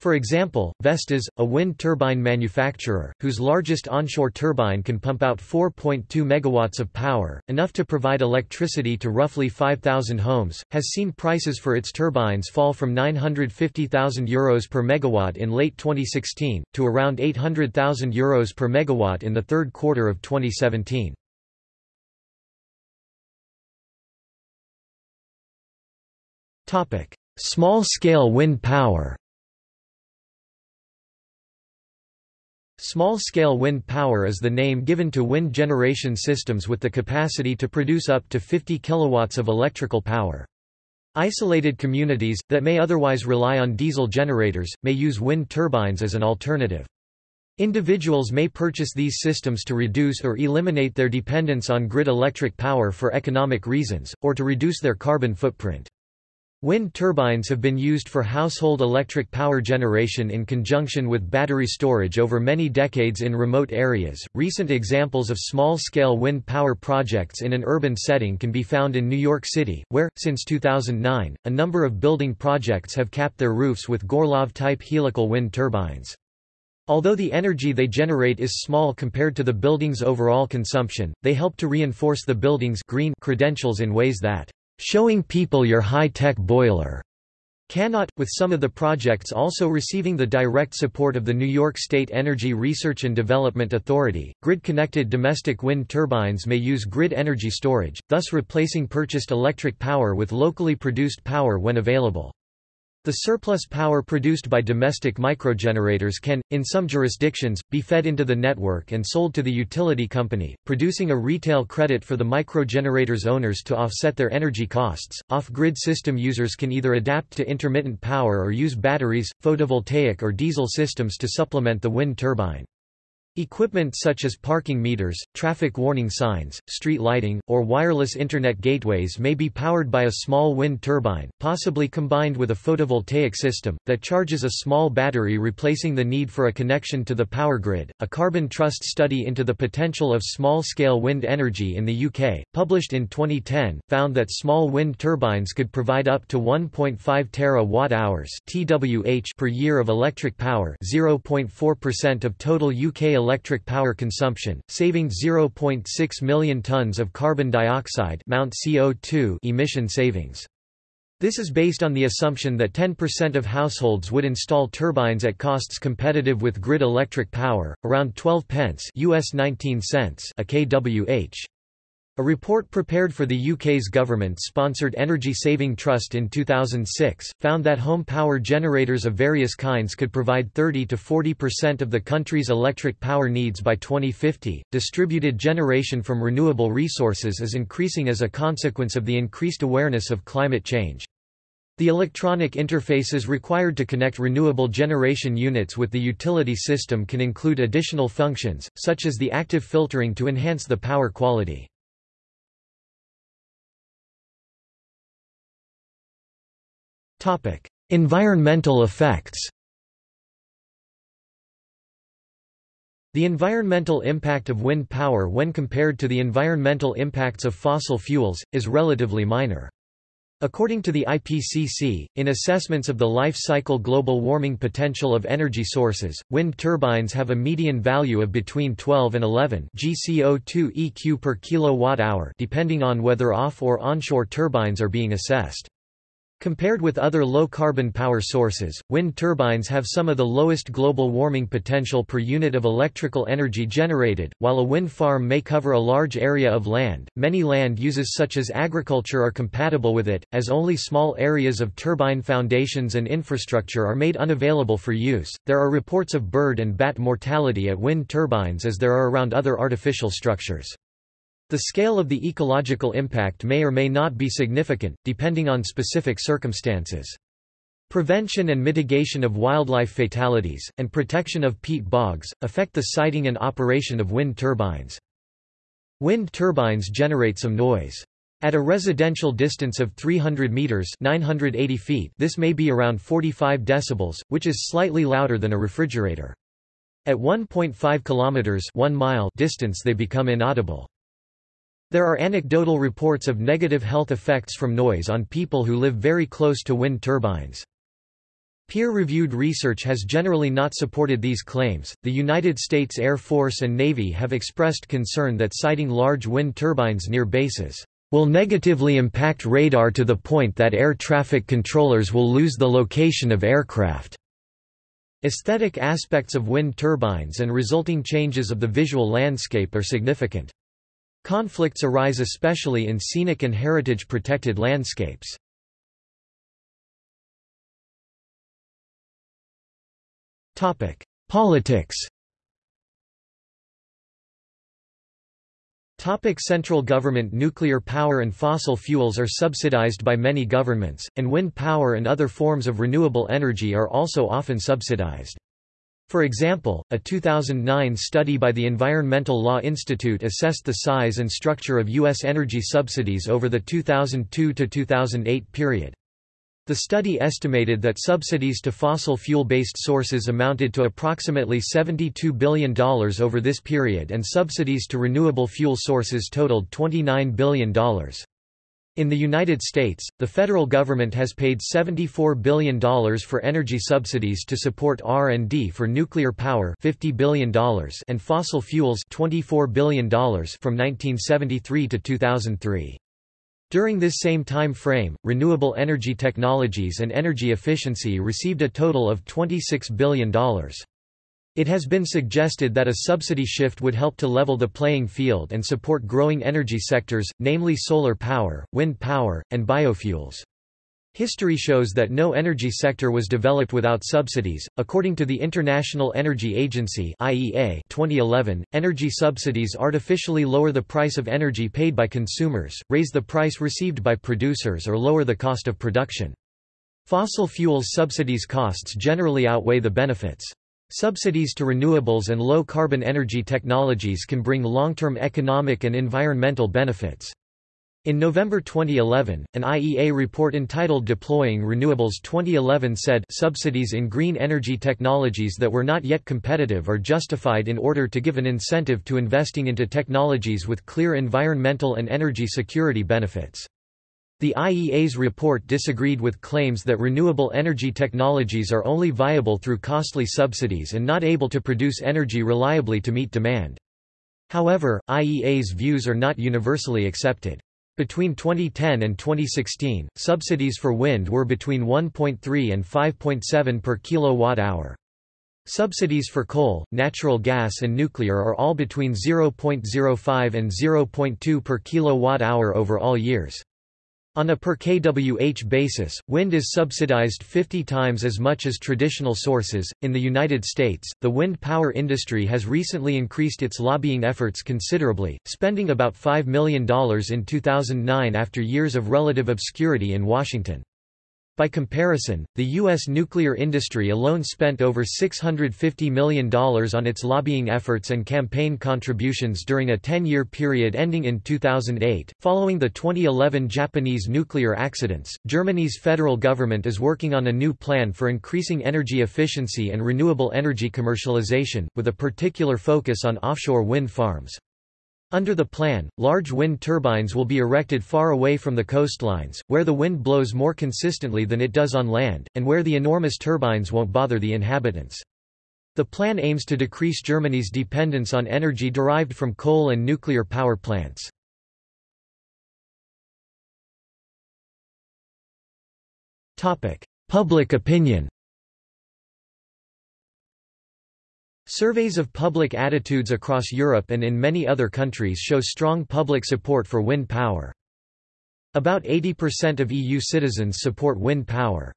For example, Vestas, a wind turbine manufacturer, whose largest onshore turbine can pump out 4.2 megawatts of power, enough to provide electricity to roughly 5,000 homes, has seen prices for its turbines fall from €950,000 Euros per megawatt in late 2016, to around €800,000 Euros per megawatt in the third quarter of 2017. Small-scale wind power Small-scale wind power is the name given to wind generation systems with the capacity to produce up to 50 kilowatts of electrical power. Isolated communities, that may otherwise rely on diesel generators, may use wind turbines as an alternative. Individuals may purchase these systems to reduce or eliminate their dependence on grid electric power for economic reasons, or to reduce their carbon footprint. Wind turbines have been used for household electric power generation in conjunction with battery storage over many decades in remote areas. Recent examples of small scale wind power projects in an urban setting can be found in New York City, where, since 2009, a number of building projects have capped their roofs with Gorlov type helical wind turbines. Although the energy they generate is small compared to the building's overall consumption, they help to reinforce the building's green credentials in ways that showing people your high-tech boiler cannot, with some of the projects also receiving the direct support of the New York State Energy Research and Development Authority. Grid-connected domestic wind turbines may use grid energy storage, thus replacing purchased electric power with locally produced power when available. The surplus power produced by domestic microgenerators can, in some jurisdictions, be fed into the network and sold to the utility company, producing a retail credit for the microgenerator's owners to offset their energy costs. Off grid system users can either adapt to intermittent power or use batteries, photovoltaic or diesel systems to supplement the wind turbine. Equipment such as parking meters, traffic warning signs, street lighting, or wireless Internet gateways may be powered by a small wind turbine, possibly combined with a photovoltaic system, that charges a small battery replacing the need for a connection to the power grid. A Carbon Trust study into the potential of small scale wind energy in the UK, published in 2010, found that small wind turbines could provide up to 1.5 terawatt hours (TWh) per year of electric power, 0.4% of total UK electric power consumption, saving 0.6 million tons of carbon dioxide Mount CO2 emission savings. This is based on the assumption that 10% of households would install turbines at costs competitive with grid electric power, around 12 pence US 19 cents a kWh. A report prepared for the UK's government-sponsored Energy Saving Trust in 2006, found that home power generators of various kinds could provide 30 to 40% of the country's electric power needs by 2050. Distributed generation from renewable resources is increasing as a consequence of the increased awareness of climate change. The electronic interfaces required to connect renewable generation units with the utility system can include additional functions, such as the active filtering to enhance the power quality. Environmental effects The environmental impact of wind power when compared to the environmental impacts of fossil fuels, is relatively minor. According to the IPCC, in assessments of the life cycle global warming potential of energy sources, wind turbines have a median value of between 12 and 11 GCO2 EQ per kilowatt-hour depending on whether off or onshore turbines are being assessed. Compared with other low-carbon power sources, wind turbines have some of the lowest global warming potential per unit of electrical energy generated. While a wind farm may cover a large area of land, many land uses such as agriculture are compatible with it, as only small areas of turbine foundations and infrastructure are made unavailable for use. There are reports of bird and bat mortality at wind turbines as there are around other artificial structures. The scale of the ecological impact may or may not be significant, depending on specific circumstances. Prevention and mitigation of wildlife fatalities, and protection of peat bogs, affect the siting and operation of wind turbines. Wind turbines generate some noise. At a residential distance of 300 meters (980 feet), this may be around 45 decibels, which is slightly louder than a refrigerator. At 1.5 kilometers (1 mile) distance they become inaudible. There are anecdotal reports of negative health effects from noise on people who live very close to wind turbines. Peer-reviewed research has generally not supported these claims. The United States Air Force and Navy have expressed concern that siting large wind turbines near bases will negatively impact radar to the point that air traffic controllers will lose the location of aircraft. Aesthetic aspects of wind turbines and resulting changes of the visual landscape are significant. Conflicts arise especially in scenic and heritage-protected landscapes. Politics Topic Central government Nuclear power and fossil fuels are subsidized by many governments, and wind power and other forms of renewable energy are also often subsidized. For example, a 2009 study by the Environmental Law Institute assessed the size and structure of U.S. energy subsidies over the 2002–2008 period. The study estimated that subsidies to fossil fuel-based sources amounted to approximately $72 billion over this period and subsidies to renewable fuel sources totaled $29 billion. In the United States, the federal government has paid $74 billion for energy subsidies to support R&D for nuclear power $50 billion and fossil fuels $24 billion from 1973 to 2003. During this same time frame, renewable energy technologies and energy efficiency received a total of $26 billion. It has been suggested that a subsidy shift would help to level the playing field and support growing energy sectors, namely solar power, wind power, and biofuels. History shows that no energy sector was developed without subsidies. According to the International Energy Agency (IEA) 2011, energy subsidies artificially lower the price of energy paid by consumers, raise the price received by producers or lower the cost of production. Fossil fuels subsidies costs generally outweigh the benefits. Subsidies to renewables and low-carbon energy technologies can bring long-term economic and environmental benefits. In November 2011, an IEA report entitled Deploying Renewables 2011 said subsidies in green energy technologies that were not yet competitive are justified in order to give an incentive to investing into technologies with clear environmental and energy security benefits. The IEA's report disagreed with claims that renewable energy technologies are only viable through costly subsidies and not able to produce energy reliably to meet demand. However, IEA's views are not universally accepted. Between 2010 and 2016, subsidies for wind were between 1.3 and 5.7 per kilowatt-hour. Subsidies for coal, natural gas and nuclear are all between 0.05 and 0.2 per kilowatt-hour over all years. On a per kWh basis, wind is subsidized 50 times as much as traditional sources. In the United States, the wind power industry has recently increased its lobbying efforts considerably, spending about $5 million in 2009 after years of relative obscurity in Washington. By comparison, the U.S. nuclear industry alone spent over $650 million on its lobbying efforts and campaign contributions during a 10-year period ending in 2008. Following the 2011 Japanese nuclear accidents, Germany's federal government is working on a new plan for increasing energy efficiency and renewable energy commercialization, with a particular focus on offshore wind farms. Under the plan, large wind turbines will be erected far away from the coastlines, where the wind blows more consistently than it does on land, and where the enormous turbines won't bother the inhabitants. The plan aims to decrease Germany's dependence on energy derived from coal and nuclear power plants. Public opinion Surveys of public attitudes across Europe and in many other countries show strong public support for wind power. About 80% of EU citizens support wind power.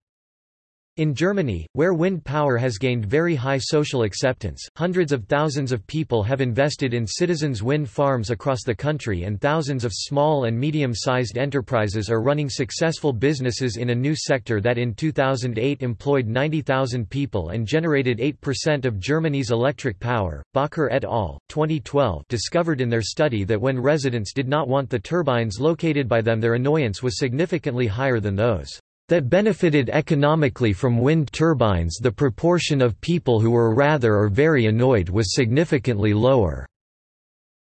In Germany, where wind power has gained very high social acceptance, hundreds of thousands of people have invested in citizens' wind farms across the country and thousands of small and medium-sized enterprises are running successful businesses in a new sector that in 2008 employed 90,000 people and generated 8% of Germany's electric power. Bakker et al. 2012 discovered in their study that when residents did not want the turbines located by them their annoyance was significantly higher than those that benefited economically from wind turbines the proportion of people who were rather or very annoyed was significantly lower.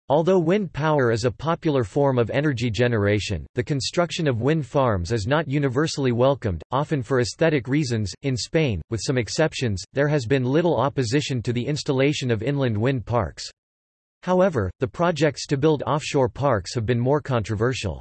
Although wind power is a popular form of energy generation, the construction of wind farms is not universally welcomed, often for aesthetic reasons. In Spain, with some exceptions, there has been little opposition to the installation of inland wind parks. However, the projects to build offshore parks have been more controversial.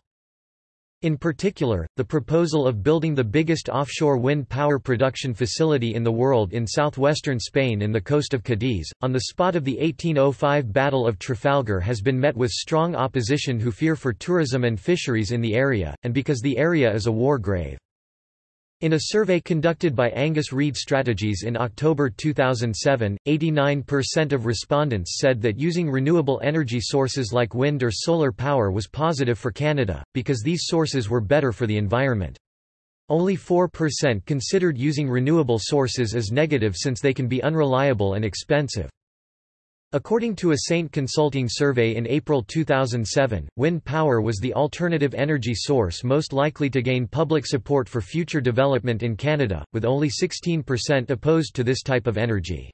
In particular, the proposal of building the biggest offshore wind power production facility in the world in southwestern Spain in the coast of Cadiz, on the spot of the 1805 Battle of Trafalgar has been met with strong opposition who fear for tourism and fisheries in the area, and because the area is a war grave. In a survey conducted by Angus Reid Strategies in October 2007, 89% of respondents said that using renewable energy sources like wind or solar power was positive for Canada, because these sources were better for the environment. Only 4% considered using renewable sources as negative since they can be unreliable and expensive. According to a Saint Consulting survey in April 2007, wind power was the alternative energy source most likely to gain public support for future development in Canada, with only 16% opposed to this type of energy.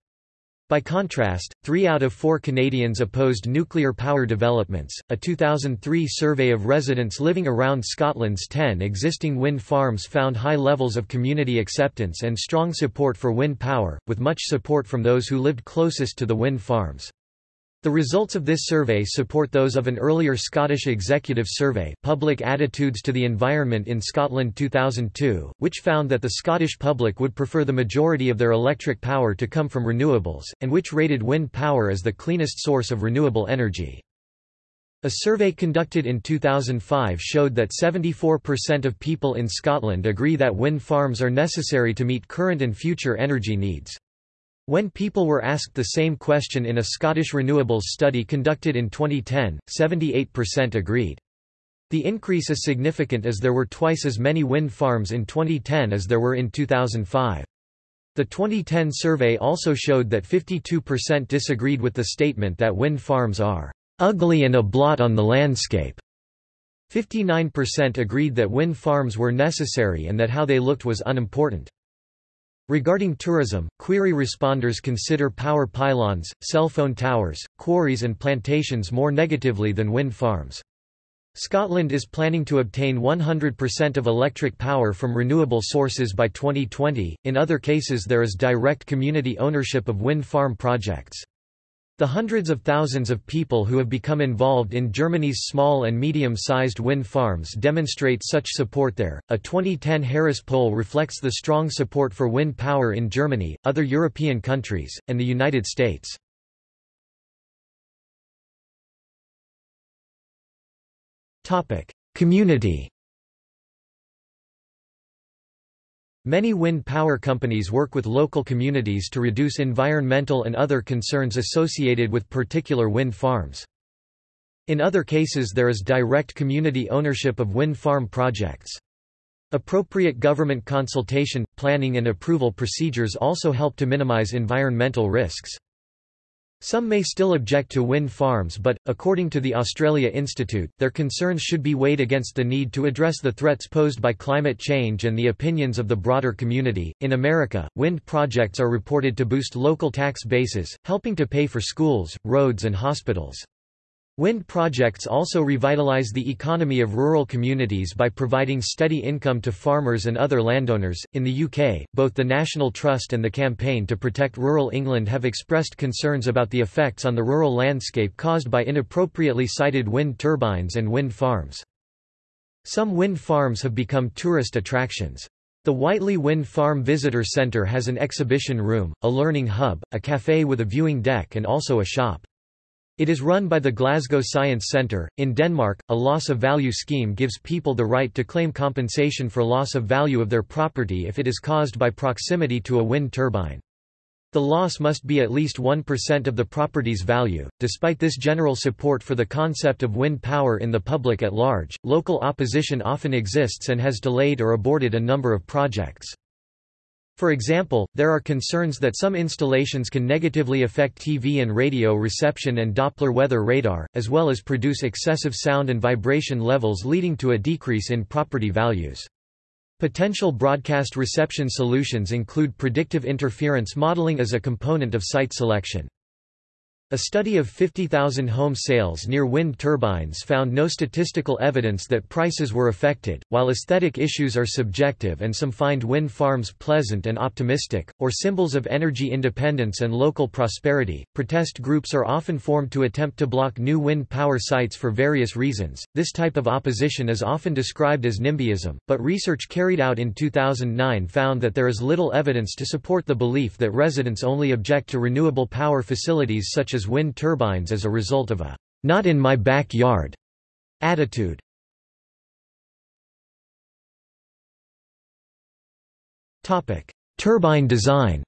By contrast, three out of four Canadians opposed nuclear power developments. A 2003 survey of residents living around Scotland's 10 existing wind farms found high levels of community acceptance and strong support for wind power, with much support from those who lived closest to the wind farms. The results of this survey support those of an earlier Scottish executive survey Public Attitudes to the Environment in Scotland 2002, which found that the Scottish public would prefer the majority of their electric power to come from renewables, and which rated wind power as the cleanest source of renewable energy. A survey conducted in 2005 showed that 74% of people in Scotland agree that wind farms are necessary to meet current and future energy needs. When people were asked the same question in a Scottish renewables study conducted in 2010, 78% agreed. The increase is significant as there were twice as many wind farms in 2010 as there were in 2005. The 2010 survey also showed that 52% disagreed with the statement that wind farms are ugly and a blot on the landscape. 59% agreed that wind farms were necessary and that how they looked was unimportant. Regarding tourism, query responders consider power pylons, cell phone towers, quarries and plantations more negatively than wind farms. Scotland is planning to obtain 100% of electric power from renewable sources by 2020, in other cases there is direct community ownership of wind farm projects. The hundreds of thousands of people who have become involved in Germany's small and medium-sized wind farms demonstrate such support there. A 2010 Harris poll reflects the strong support for wind power in Germany, other European countries, and the United States. Topic: Community Many wind power companies work with local communities to reduce environmental and other concerns associated with particular wind farms. In other cases there is direct community ownership of wind farm projects. Appropriate government consultation, planning and approval procedures also help to minimize environmental risks. Some may still object to wind farms but, according to the Australia Institute, their concerns should be weighed against the need to address the threats posed by climate change and the opinions of the broader community. In America, wind projects are reported to boost local tax bases, helping to pay for schools, roads and hospitals. Wind projects also revitalize the economy of rural communities by providing steady income to farmers and other landowners. In the UK, both the National Trust and the Campaign to Protect Rural England have expressed concerns about the effects on the rural landscape caused by inappropriately sited wind turbines and wind farms. Some wind farms have become tourist attractions. The Whitelee Wind Farm Visitor Centre has an exhibition room, a learning hub, a café with a viewing deck and also a shop. It is run by the Glasgow Science Centre. In Denmark, a loss of value scheme gives people the right to claim compensation for loss of value of their property if it is caused by proximity to a wind turbine. The loss must be at least 1% of the property's value. Despite this general support for the concept of wind power in the public at large, local opposition often exists and has delayed or aborted a number of projects. For example, there are concerns that some installations can negatively affect TV and radio reception and Doppler weather radar, as well as produce excessive sound and vibration levels leading to a decrease in property values. Potential broadcast reception solutions include predictive interference modeling as a component of site selection. A study of 50,000 home sales near wind turbines found no statistical evidence that prices were affected. While aesthetic issues are subjective and some find wind farms pleasant and optimistic, or symbols of energy independence and local prosperity, protest groups are often formed to attempt to block new wind power sites for various reasons. This type of opposition is often described as NIMBYism, but research carried out in 2009 found that there is little evidence to support the belief that residents only object to renewable power facilities such as wind turbines as a result of a not in my backyard attitude. Topic: Turbine design.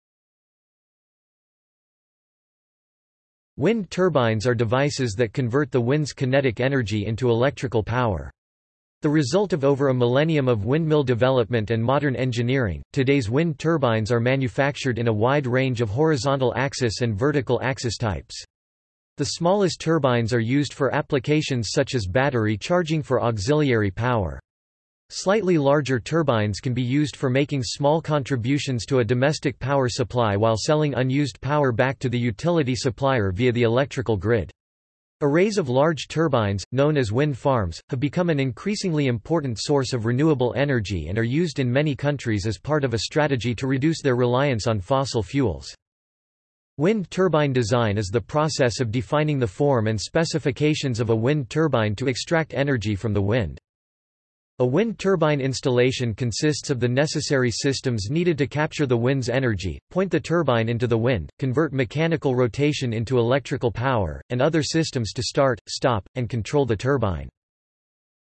Wind turbines are devices that convert the wind's kinetic energy into electrical power. The result of over a millennium of windmill development and modern engineering, today's wind turbines are manufactured in a wide range of horizontal axis and vertical axis types. The smallest turbines are used for applications such as battery charging for auxiliary power. Slightly larger turbines can be used for making small contributions to a domestic power supply while selling unused power back to the utility supplier via the electrical grid. Arrays of large turbines, known as wind farms, have become an increasingly important source of renewable energy and are used in many countries as part of a strategy to reduce their reliance on fossil fuels. Wind turbine design is the process of defining the form and specifications of a wind turbine to extract energy from the wind. A wind turbine installation consists of the necessary systems needed to capture the wind's energy, point the turbine into the wind, convert mechanical rotation into electrical power, and other systems to start, stop, and control the turbine.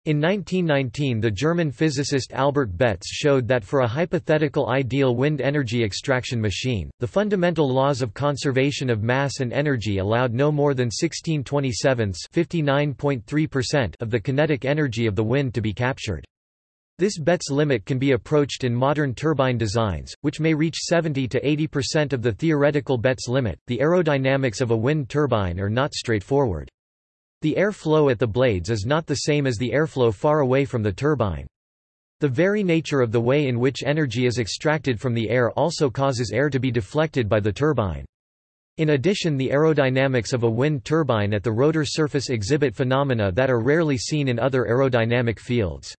In 1919 the German physicist Albert Betz showed that for a hypothetical ideal wind energy extraction machine, the fundamental laws of conservation of mass and energy allowed no more than 16 27 of the kinetic energy of the wind to be captured. This Betz limit can be approached in modern turbine designs, which may reach 70 to 80% of the theoretical Betz limit. The aerodynamics of a wind turbine are not straightforward. The air flow at the blades is not the same as the airflow far away from the turbine. The very nature of the way in which energy is extracted from the air also causes air to be deflected by the turbine. In addition the aerodynamics of a wind turbine at the rotor surface exhibit phenomena that are rarely seen in other aerodynamic fields.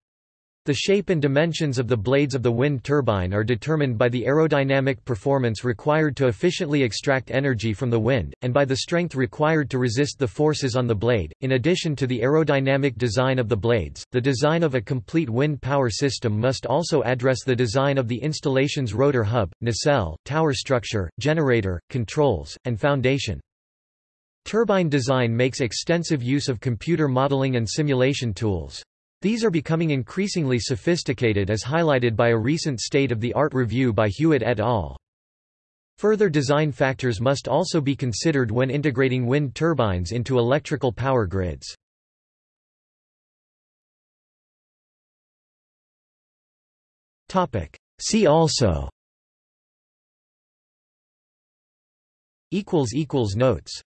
The shape and dimensions of the blades of the wind turbine are determined by the aerodynamic performance required to efficiently extract energy from the wind, and by the strength required to resist the forces on the blade. In addition to the aerodynamic design of the blades, the design of a complete wind power system must also address the design of the installation's rotor hub, nacelle, tower structure, generator, controls, and foundation. Turbine design makes extensive use of computer modeling and simulation tools. These are becoming increasingly sophisticated as highlighted by a recent state-of-the-art review by Hewitt et al. Further design factors must also be considered when integrating wind turbines into electrical power grids. See also Notes